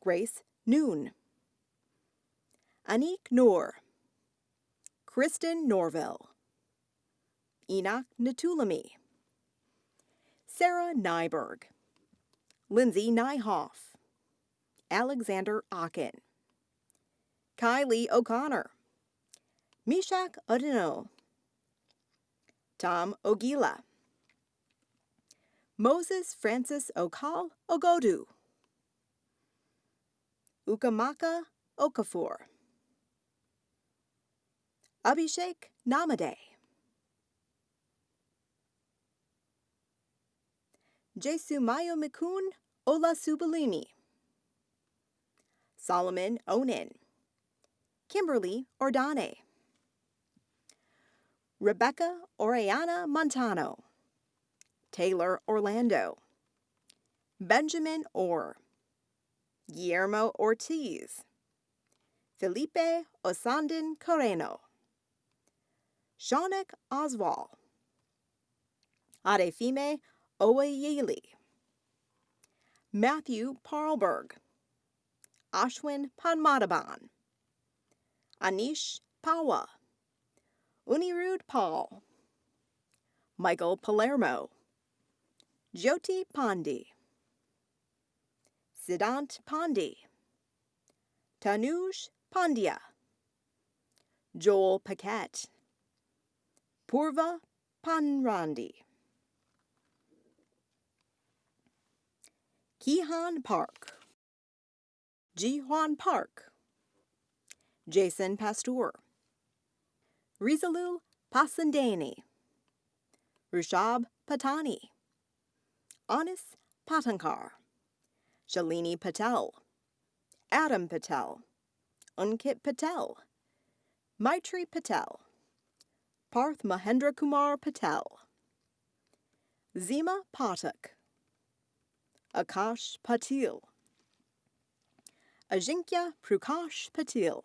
Grace Noon, Anik Noor, Kristen Norville, Enoch Natulami, Sarah Nyberg, Lindsay Nyhoff, Alexander Akin, Kylie O'Connor, Mishak Odino, Tom Ogila, Moses Francis Okal Ogodu, Ukamaka Okafor, Abhishek Namade, Jesumayo Mikun Ola Subalini. Solomon Onan. Kimberly Ordane. Rebecca Oriana Montano. Taylor Orlando. Benjamin Orr. Guillermo Ortiz. Felipe Osandin Carreno. Shaunak Oswald. Adefime Owayeli. Matthew Parlberg. Ashwin Panmadaban. Anish Pawa. Unirud Paul. Michael Palermo. Jyoti Pandi. Siddhant Pandi. Tanuj Pandya. Joel Paquette. Purva Panrandi. Kihan Park. Jihuan Park. Jason Pasteur. Rizalul Pasandani. Rushab Patani. Anis Patankar. Shalini Patel. Adam Patel. Unkit Patel. Maitri Patel. Parth Mahendra Kumar Patel. Zima Patak. Akash Patil. Ajinkya Prakash Patil.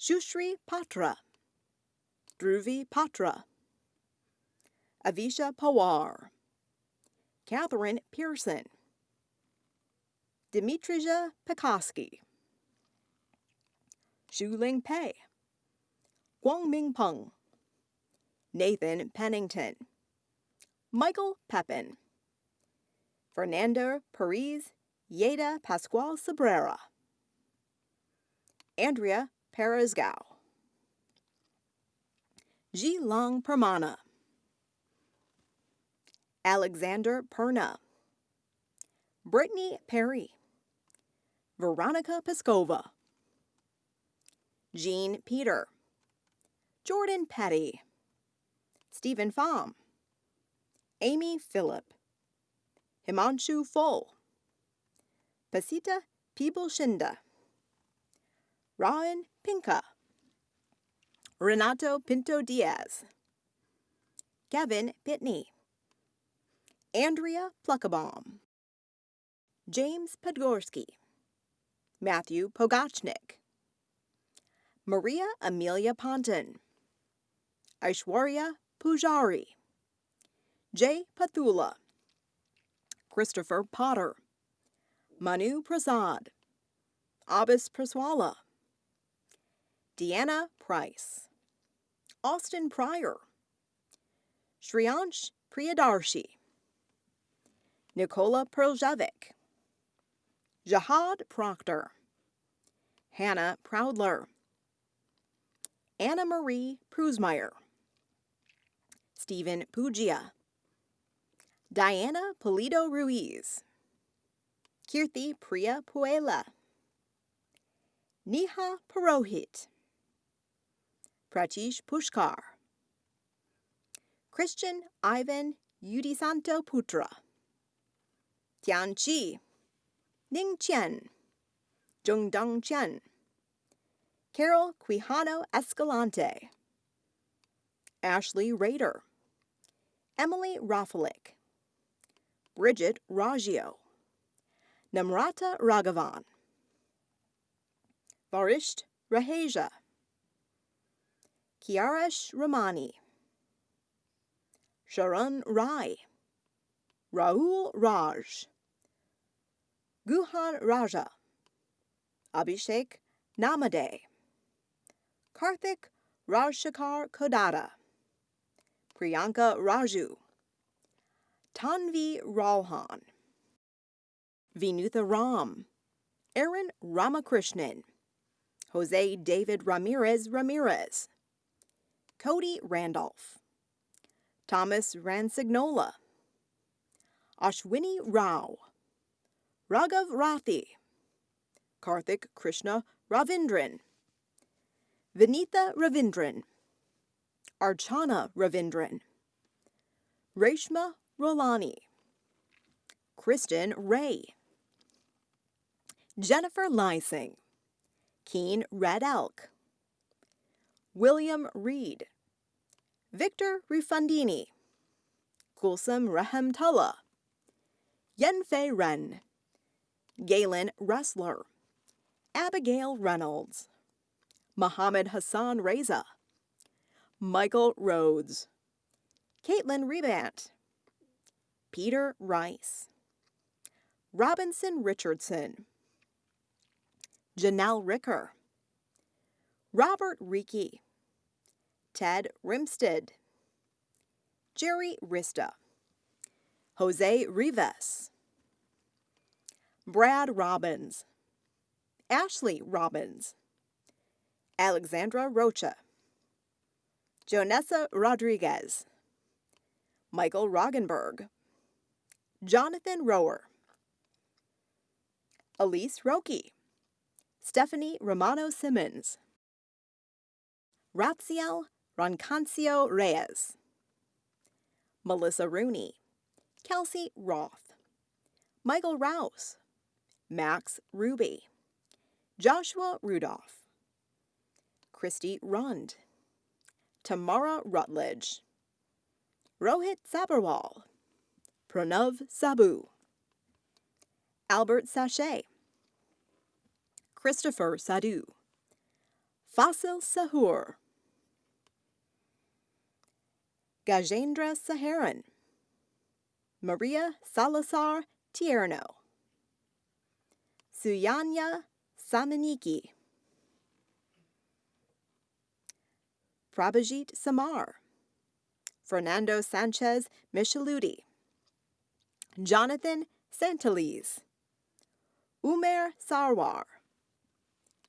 Shushri Patra. Dhruvi Patra. Avisha Pawar. Catherine Pearson. Dimitrija Pekoski. Shuling Pei. Guangming Peng. Nathan Pennington. Michael Pepin. Fernando Perez Yeda Pascual Sabrera. Andrea Perezgao. Ji Long Permana. Alexander Perna. Brittany Perry. Veronica Peskova. Jean Peter. Jordan Petty. Stephen Pham. Amy Phillip. Himanshu Full. Pasita Shinda. Ryan Pinka. Renato Pinto Diaz. Kevin Pitney. Andrea Pluckabaum. James Podgorski. Matthew Pogachnik. Maria Amelia Ponton. Aishwarya Pujari. Jay Pathula. Christopher Potter. Manu Prasad. Abis Praswala. Deanna Price. Austin Pryor. Shriyansh Priyadarshi. Nicola Perljevic. Jahad Proctor. Hannah Proudler. Anna Marie Prusmeyer. Stephen Puggia. Diana Polito Ruiz. Kirti Priya Puela. Neha Purohit. Pratish Pushkar. Christian Ivan Udisanto Putra. Tian Chi. Ning Chen. Chen. Carol Quijano Escalante. Ashley Rader. Emily Rafalik. Bridget Raggio. Namrata Raghavan. Varisht Raheja. Kiaresh Ramani. Sharan Rai. Rahul Raj. Guhan Raja. Abhishek Namade. Karthik Rajshekar Kodada. Priyanka Raju. Tanvi Ralhan. Vinutha Ram. Aaron Ramakrishnan. Jose David Ramirez Ramirez. Cody Randolph. Thomas Ransignola. Ashwini Rao. Raghav Rathi. Karthik Krishna Ravindran. Vinitha Ravindran. Archana Ravindran. Reshma Rolani. Kristen Ray. Jennifer Lysing. Keen Red Elk. William Reed. Victor Rifandini. Kulsum Rahemtullah. Yenfei Ren. Galen Ressler. Abigail Reynolds. Mohammed Hassan Reza. Michael Rhodes. Caitlin Rebant. Peter Rice. Robinson Richardson. Janelle Ricker. Robert Reiki. Ted Rimstead. Jerry Rista. Jose Rivas. Brad Robbins. Ashley Robbins. Alexandra Rocha. Jonessa Rodriguez. Michael Roggenberg. Jonathan Rower. Elise Roki. Stephanie Romano Simmons. Ratziel Roncancio Reyes. Melissa Rooney. Kelsey Roth. Michael Rouse. Max Ruby. Joshua Rudolph. Christy Rund. Tamara Rutledge. Rohit Sabarwal. Pranav Sabu. Albert Sachet. Christopher Sadu. Fasil Sahur. Gajendra Saharan. Maria Salazar Tierno. Suyanya Samaniki. Prabhajit Samar. Fernando Sanchez Micheluti. Jonathan Santalese. Umer Sarwar.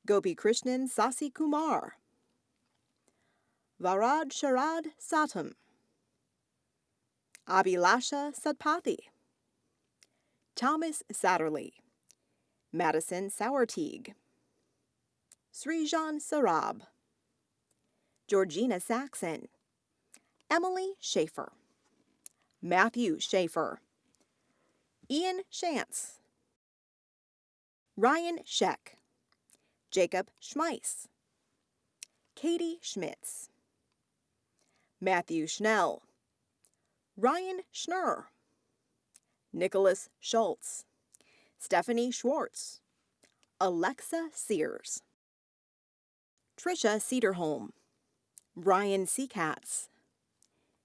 Gopi Krishnan Sasi Kumar. Varad Sharad Satam. Abhilasha Satpathy. Thomas Satterley. Madison Sauerteig. Srijan Sarab. Georgina Saxon. Emily Schaefer. Matthew Schaefer. Ian Shantz. Ryan Scheck. Jacob Schmeiss. Katie Schmitz. Matthew Schnell. Ryan Schnurr. Nicholas Schultz. Stephanie Schwartz. Alexa Sears. Trisha Cedarholm. Brian Seacatz.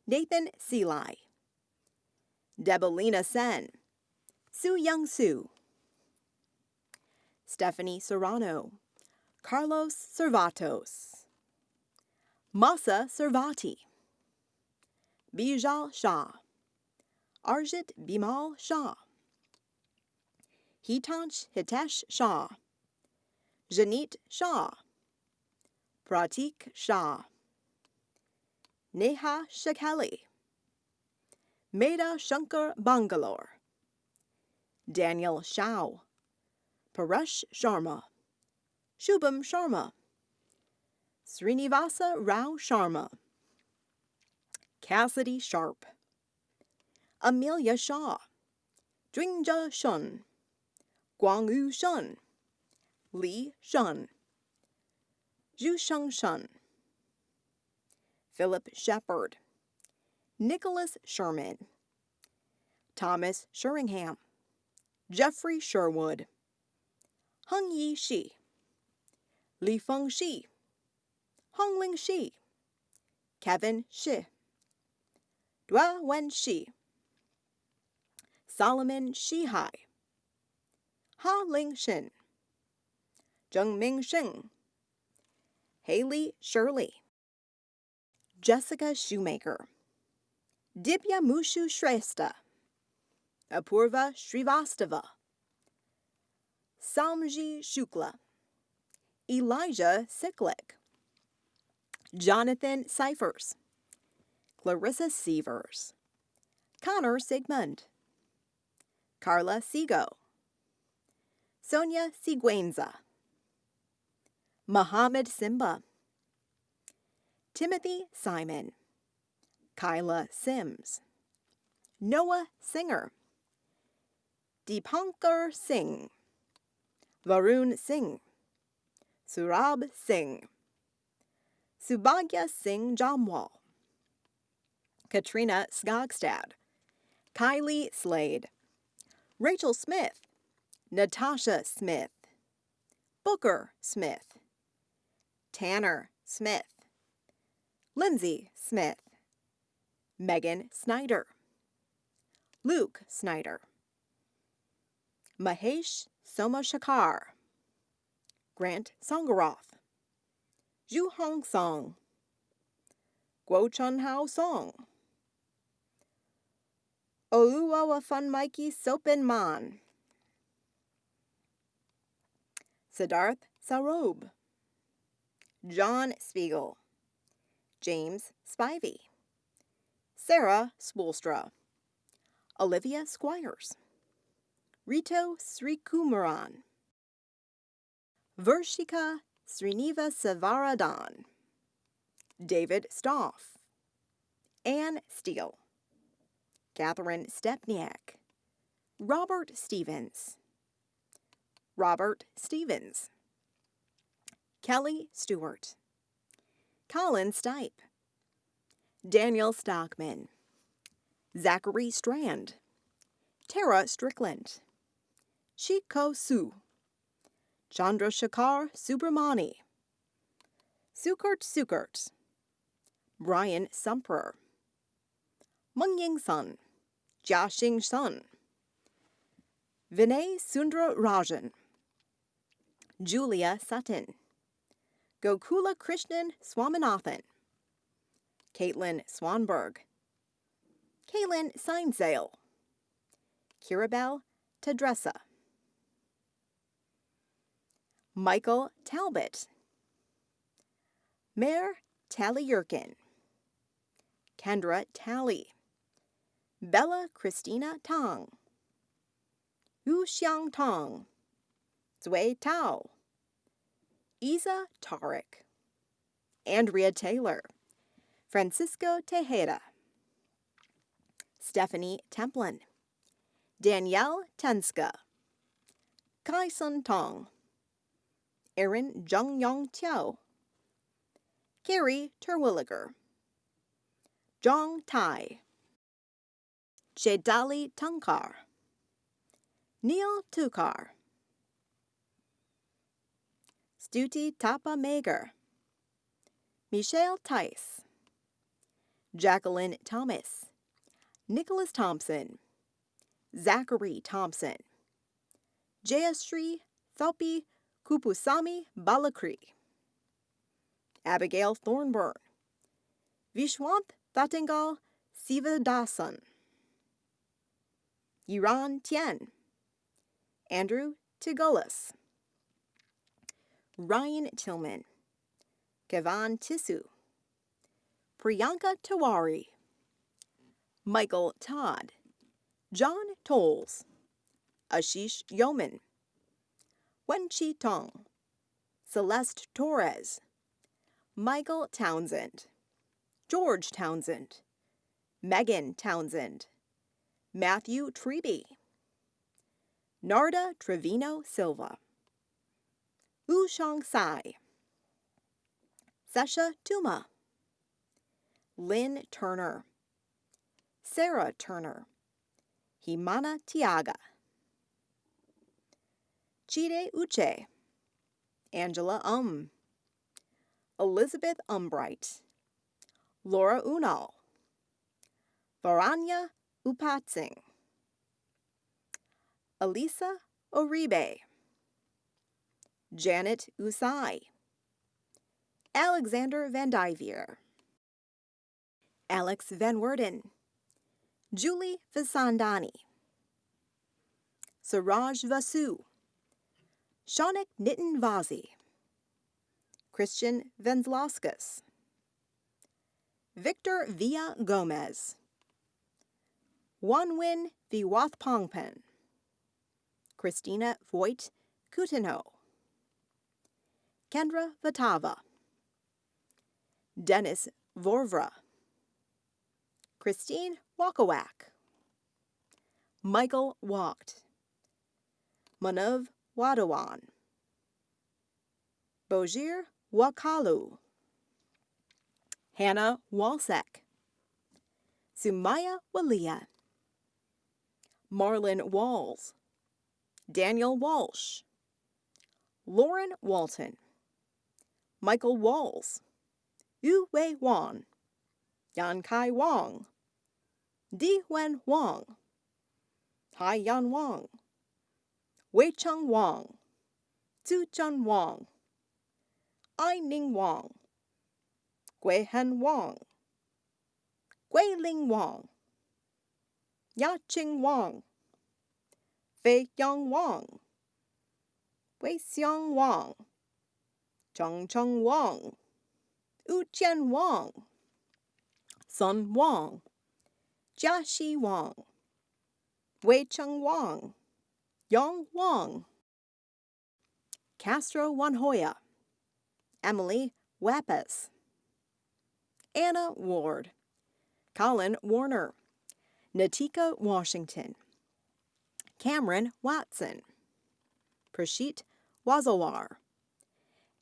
Nathan Seeley. Debelina Sen. Su Young Su. Stephanie Serrano. Carlos Servatos. Masa Servati. Bijal Shah. Arjit Bimal Shah. Hitansh Hitesh Shah. Janit Shah. Pratik Shah. Neha Shakeli. Meda Shankar Bangalore. Daniel Shao. Paresh Sharma. Shubham Sharma. Srinivasa Rao Sharma. Cassidy Sharp. Amelia Shaw. Dringja Shun. Guangyu Shun. Li Shun. Zhusheng Shun. Philip Shepard. Nicholas Sherman. Thomas Sheringham. Jeffrey Sherwood. Hung Yi Shi. Li Feng Shi. Hongling Shi. Kevin Shi. Dua Wen Shi. Solomon Shihai. Ha Ling Shin. Zheng Ming Sheng. Haley Shirley. Jessica Shoemaker. Dibya Mushu Shrestha. Apurva Srivastava. Samji Shukla. Elijah Siklik. Jonathan Cyphers. Clarissa Sievers. Connor Sigmund. Carla Sigo. Sonia Siguenza. Mohammed Simba. Timothy Simon. Kyla Sims. Noah Singer, Deepankar Singh, Varun Singh, Surab Singh, Subhagya Singh Jamwal, Katrina Skogstad, Kylie Slade, Rachel Smith, Natasha Smith, Booker Smith, Tanner Smith, Lindsay Smith, Megan Snyder, Luke Snyder, Mahesh Somashakar, Grant Songaroth, Zhu Hong Song, Guo Chun Hao Song, Oluwawafun Mikey Sopen Man, Siddharth Sarob, John Spiegel, James Spivey, Sarah Spoolstra, Olivia Squires, Rito Srikumaran, Vershika Sriniva Savaradan, David Stoff, Anne Steele, Catherine Stepniak, Robert Stevens, Robert Stevens, Kelly Stewart, Colin Stipe, Daniel Stockman, Zachary Strand, Tara Strickland, Shiko Su, Chandra Chandrasekhar Subramani, Sukert Sukert, Brian Sumper, Mungying Sun, Jiaxing Sun, Vinay Sundra Rajan, Julia Sutton, Gokula Krishnan Swaminathan, Caitlin Swanberg, Kaylin Seinsale, Kirabel Tadressa, Michael Talbot, Mayor Tally Yurkin, Kendra Tally, Bella Christina Tong, Yu Xiang Tong, Zui Tao, Isa Tarek, Andrea Taylor, Francisco Tejeda, Stephanie Templin, Danielle Tenska, Kai Sun Tong, Erin Jung Yong Tiao, Carrie Terwilliger, Zhang Tai, Chedali Tunkar, Neil Tukar, Stuti Tapa Mager, Michelle Tice, Jacqueline Thomas, Nicholas Thompson, Zachary Thompson, Jayashree Thopi Kupusami Balakri, Abigail Thornburn, Vishwanth Thatengal Sivadasan, Yiran Tien, Andrew Tigolis, Ryan Tillman, Kevan Tissu, Priyanka Tawari, Michael Todd, John Tolles, Ashish Yeoman, Wenchi Tong, Celeste Torres, Michael Townsend, George Townsend, Megan Townsend, Matthew Treby, Narda Trevino Silva, Shang Sai, Sesha Tuma, Lynn Turner, Sarah Turner, Himana Tiaga, Chide Uche, Angela Um, Elizabeth Umbright, Laura Unal, Varanya Upatsing, Elisa Oribe, Janet Usai, Alexander Van Dyvier, Alex Van Werden, Julie Vasandani, Suraj Vasu, Shaunik Nitin Vazi, Christian Venzlauskas, Victor Villa Gomez, Wanwin Viwathpongpen, Christina Voigt Coutinho, Kendra Vatava, Dennis Vorvra, Christine Walkowak, Michael walked. Manav Wadawan. Bojir Wakalu. Hannah Walsek. Sumaya Walia. Marlon Walls. Daniel Walsh. Lauren Walton. Michael Walls. Yu Wei Wan. Yan Kai Wang. Di Wen Wang. Hai Yan Wang. Wei Cheng Wang. Zhu Zhen Wang. Ai Ning Wang. Gui Hen Wang. Gui Ling Wang. Ya Qing Wang. Fei Yang Wang. Wei Xiang Wang. Cheng Cheng Wang. Wu Jian Wang. Sun Wang. Jia Shi Wang. Wei Cheng Wang. Yang Wang. Castro Wanhoya. Emily Wappas, Anna Ward. Colin Warner. Natika Washington. Cameron Watson. Prashit Wazawar.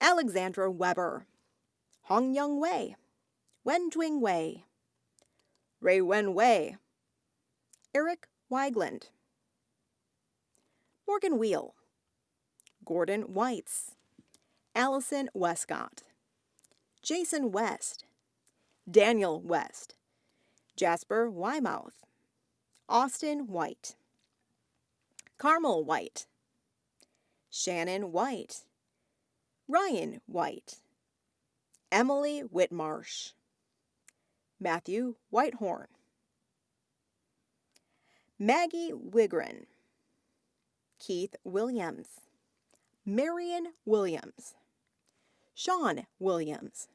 Alexandra Weber. Hong Young Wei. Wen Jing Wei. Ray Wen Wei. Eric Weigland. Morgan Wheel. Gordon Whites. Allison Westcott. Jason West. Daniel West. Jasper Wymouth. Austin White. Carmel White. Shannon White. Ryan White. Emily Whitmarsh. Matthew Whitehorn. Maggie Wigren. Keith Williams. Marion Williams. Sean Williams.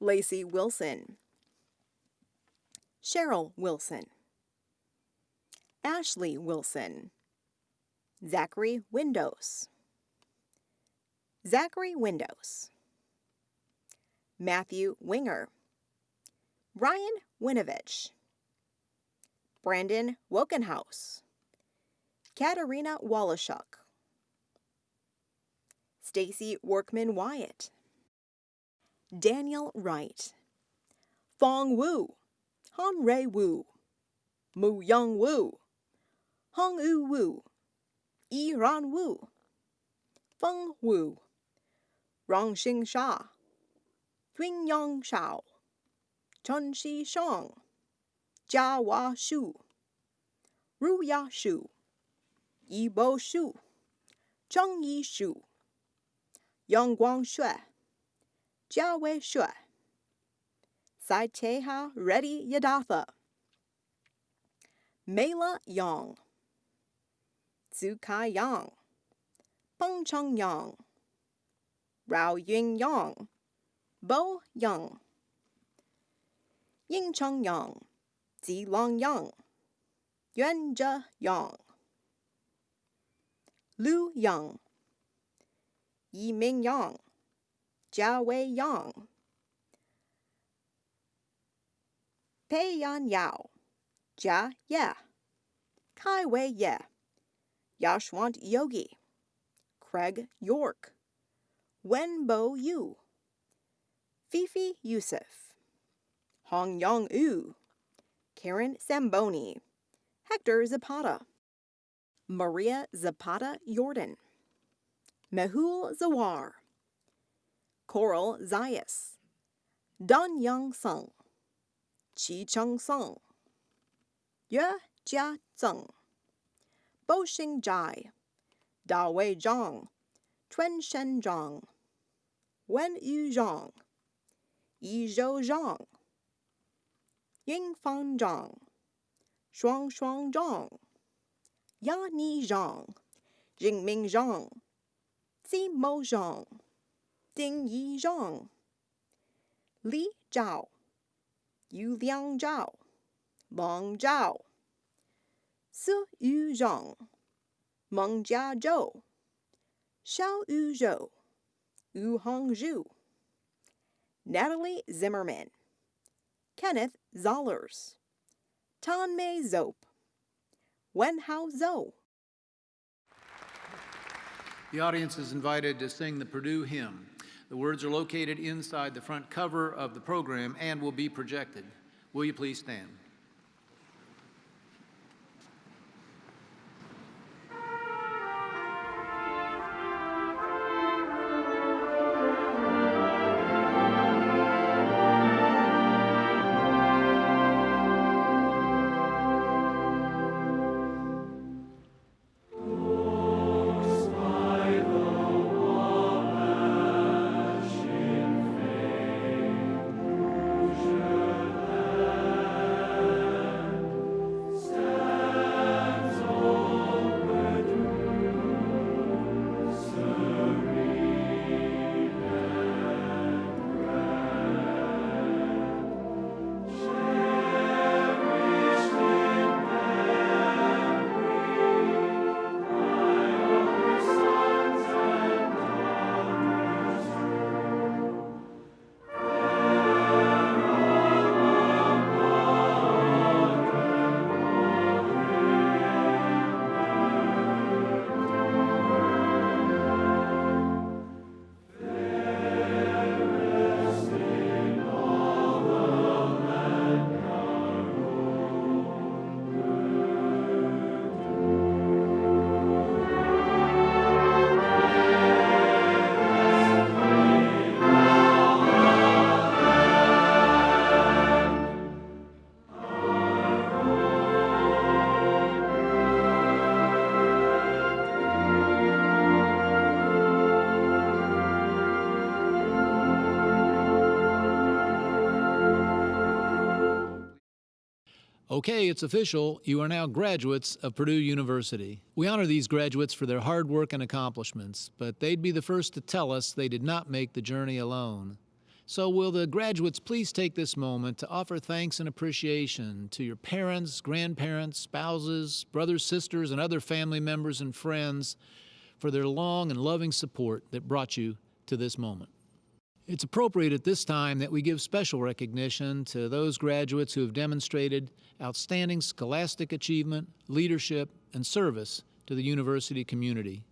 Lacey Wilson. Cheryl Wilson. Ashley Wilson. Zachary Windows. Zachary Windows. Matthew Winger. Ryan Winovich. Brandon Wokenhouse. Katarina Wallachuk. Stacy Workman Wyatt. Daniel Wright. Fong Wu. Han Ray Wu. Mu Young Wu. Hong Yu Wu. Yi Ran Wu. Feng Wu. Rongxing Sha. Yun Yang Shao. Chun Shi Shang. Jia Hua Shu. Ru Ya Shu. Yi Bo Shu. Zheng Yi Shu. Yang Guang Shui. Jia Wei Shui. Sai Teha Reddy Yadatha. Mela Yang. Zhu Kai Yang. Peng Cheng Yang. Rao Ying Yang. Bo Yang. Ying Cheng Yang. Zi Long Yang. Yuan Zhe Yang. Lu Yang. Yi Ming Yang. Jia Wei Yang. Pei Yan Yao. Jia Ye. Kai Wei Ye. Yashwant Yogi. Craig York. Wen Bo Yu. Fifi Yusuf. Hong Yong U. Karen Samboni. Hector Zapata. Maria Zapata Jordan. Mehul Zawar. Coral Zayas. Don Young Sung. Chi Chung Sung. Yue Jia Zeng. Bo Xing Jai. Da Wei Zhang. Tuen Shen Zhang. Wen Yu Zhang. Yi Zhou Zhang. Ying Fan Zhang. Shuang Shuang Zhang. Yan Ni Zhang. Jingming Zhang. Zi Mo Zhang. Ding Yi Zhang. Li Zhao. Yu Liang Zhao. Long Zhao. Su Yu Zhang. Meng Jia Zhou. Xiao Yu Zhou. Yu Hong Zhu. Natalie Zimmerman. Kenneth Zollers. Tan Mei Zope. Wen Hao Zhou. The audience is invited to sing the Purdue hymn. The words are located inside the front cover of the program and will be projected. Will you please stand? Okay, it's official. You are now graduates of Purdue University. We honor these graduates for their hard work and accomplishments, but they'd be the first to tell us they did not make the journey alone. So, will the graduates please take this moment to offer thanks and appreciation to your parents, grandparents, spouses, brothers, sisters, and other family members and friends for their long and loving support that brought you to this moment? It's appropriate at this time that we give special recognition to those graduates who have demonstrated outstanding scholastic achievement, leadership, and service to the university community.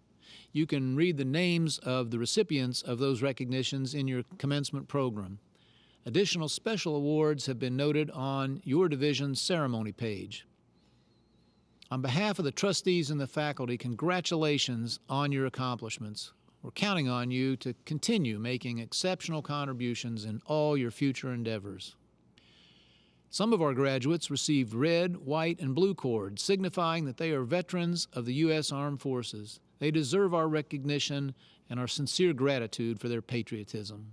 You can read the names of the recipients of those recognitions in your commencement program. Additional special awards have been noted on your division's ceremony page. On behalf of the trustees and the faculty, congratulations on your accomplishments. We're counting on you to continue making exceptional contributions in all your future endeavors. Some of our graduates received red, white, and blue cords, signifying that they are veterans of the U.S. Armed Forces. They deserve our recognition and our sincere gratitude for their patriotism.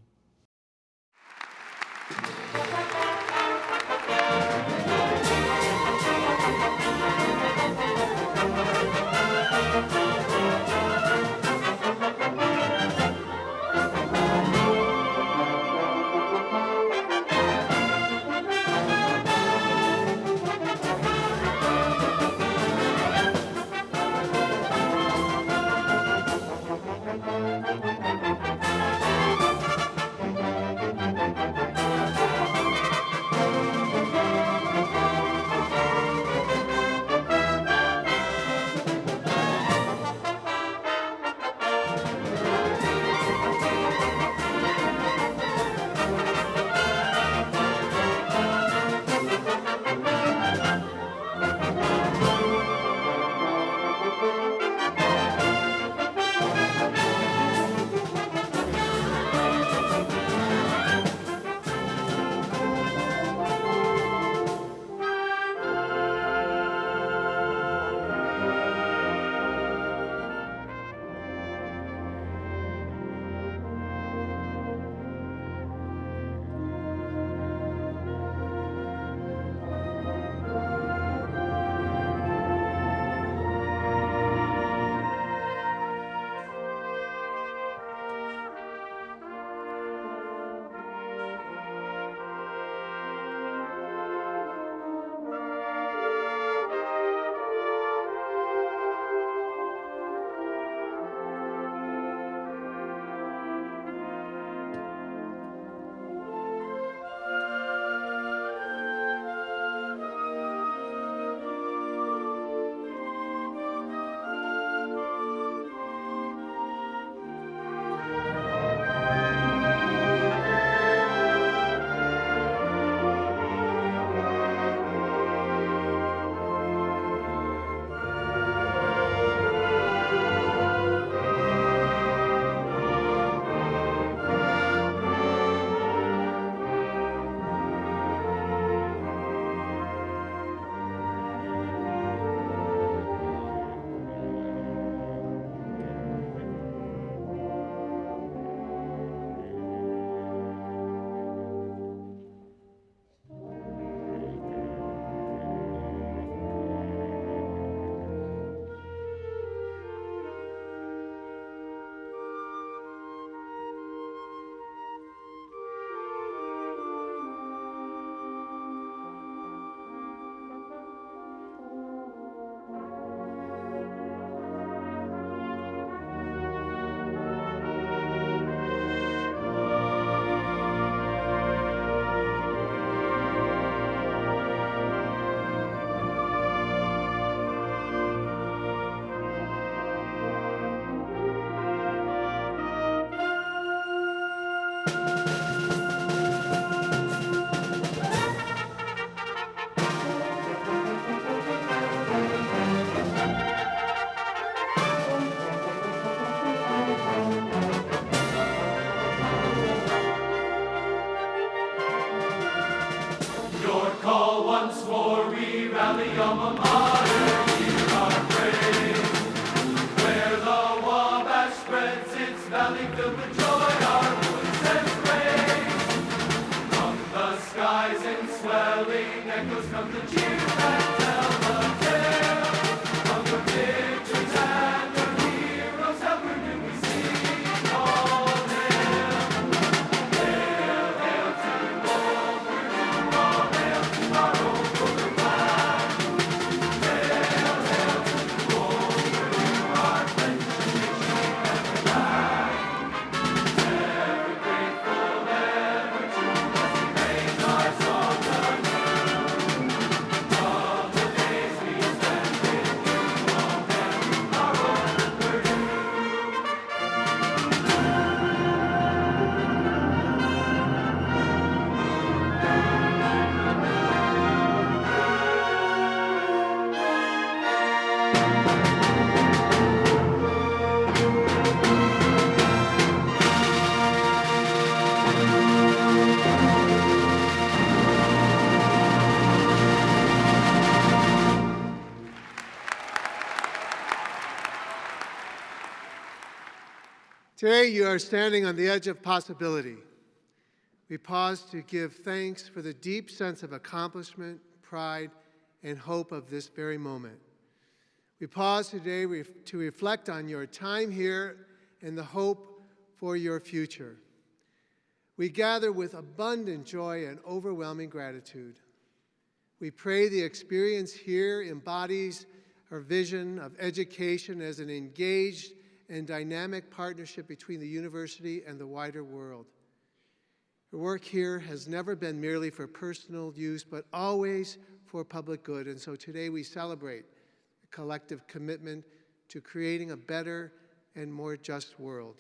Today, you are standing on the edge of possibility. We pause to give thanks for the deep sense of accomplishment, pride, and hope of this very moment. We pause today to reflect on your time here and the hope for your future. We gather with abundant joy and overwhelming gratitude. We pray the experience here embodies our vision of education as an engaged and dynamic partnership between the university and the wider world. Her work here has never been merely for personal use, but always for public good. And so today we celebrate a collective commitment to creating a better and more just world.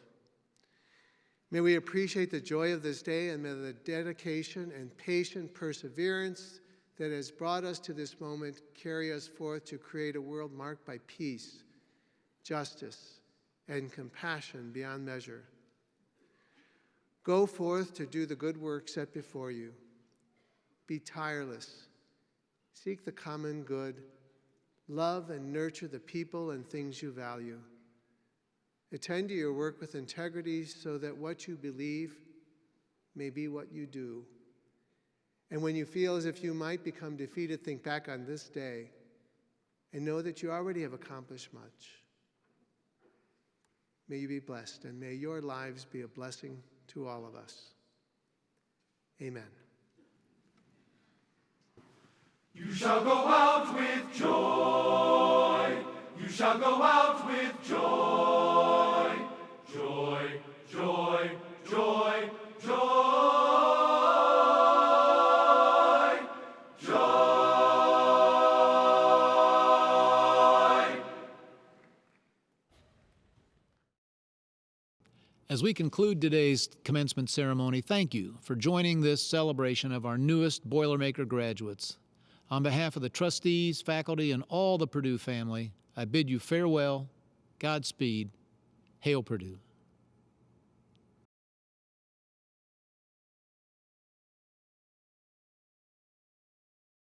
May we appreciate the joy of this day and may the dedication and patient perseverance that has brought us to this moment carry us forth to create a world marked by peace, justice, and compassion beyond measure. Go forth to do the good work set before you. Be tireless. Seek the common good. Love and nurture the people and things you value. Attend to your work with integrity so that what you believe may be what you do. And when you feel as if you might become defeated, think back on this day and know that you already have accomplished much. May you be blessed, and may your lives be a blessing to all of us. Amen. You shall go out with joy. You shall go out with joy. Joy, joy, joy. As we conclude today's commencement ceremony, thank you for joining this celebration of our newest Boilermaker graduates. On behalf of the trustees, faculty, and all the Purdue family, I bid you farewell, Godspeed, Hail Purdue.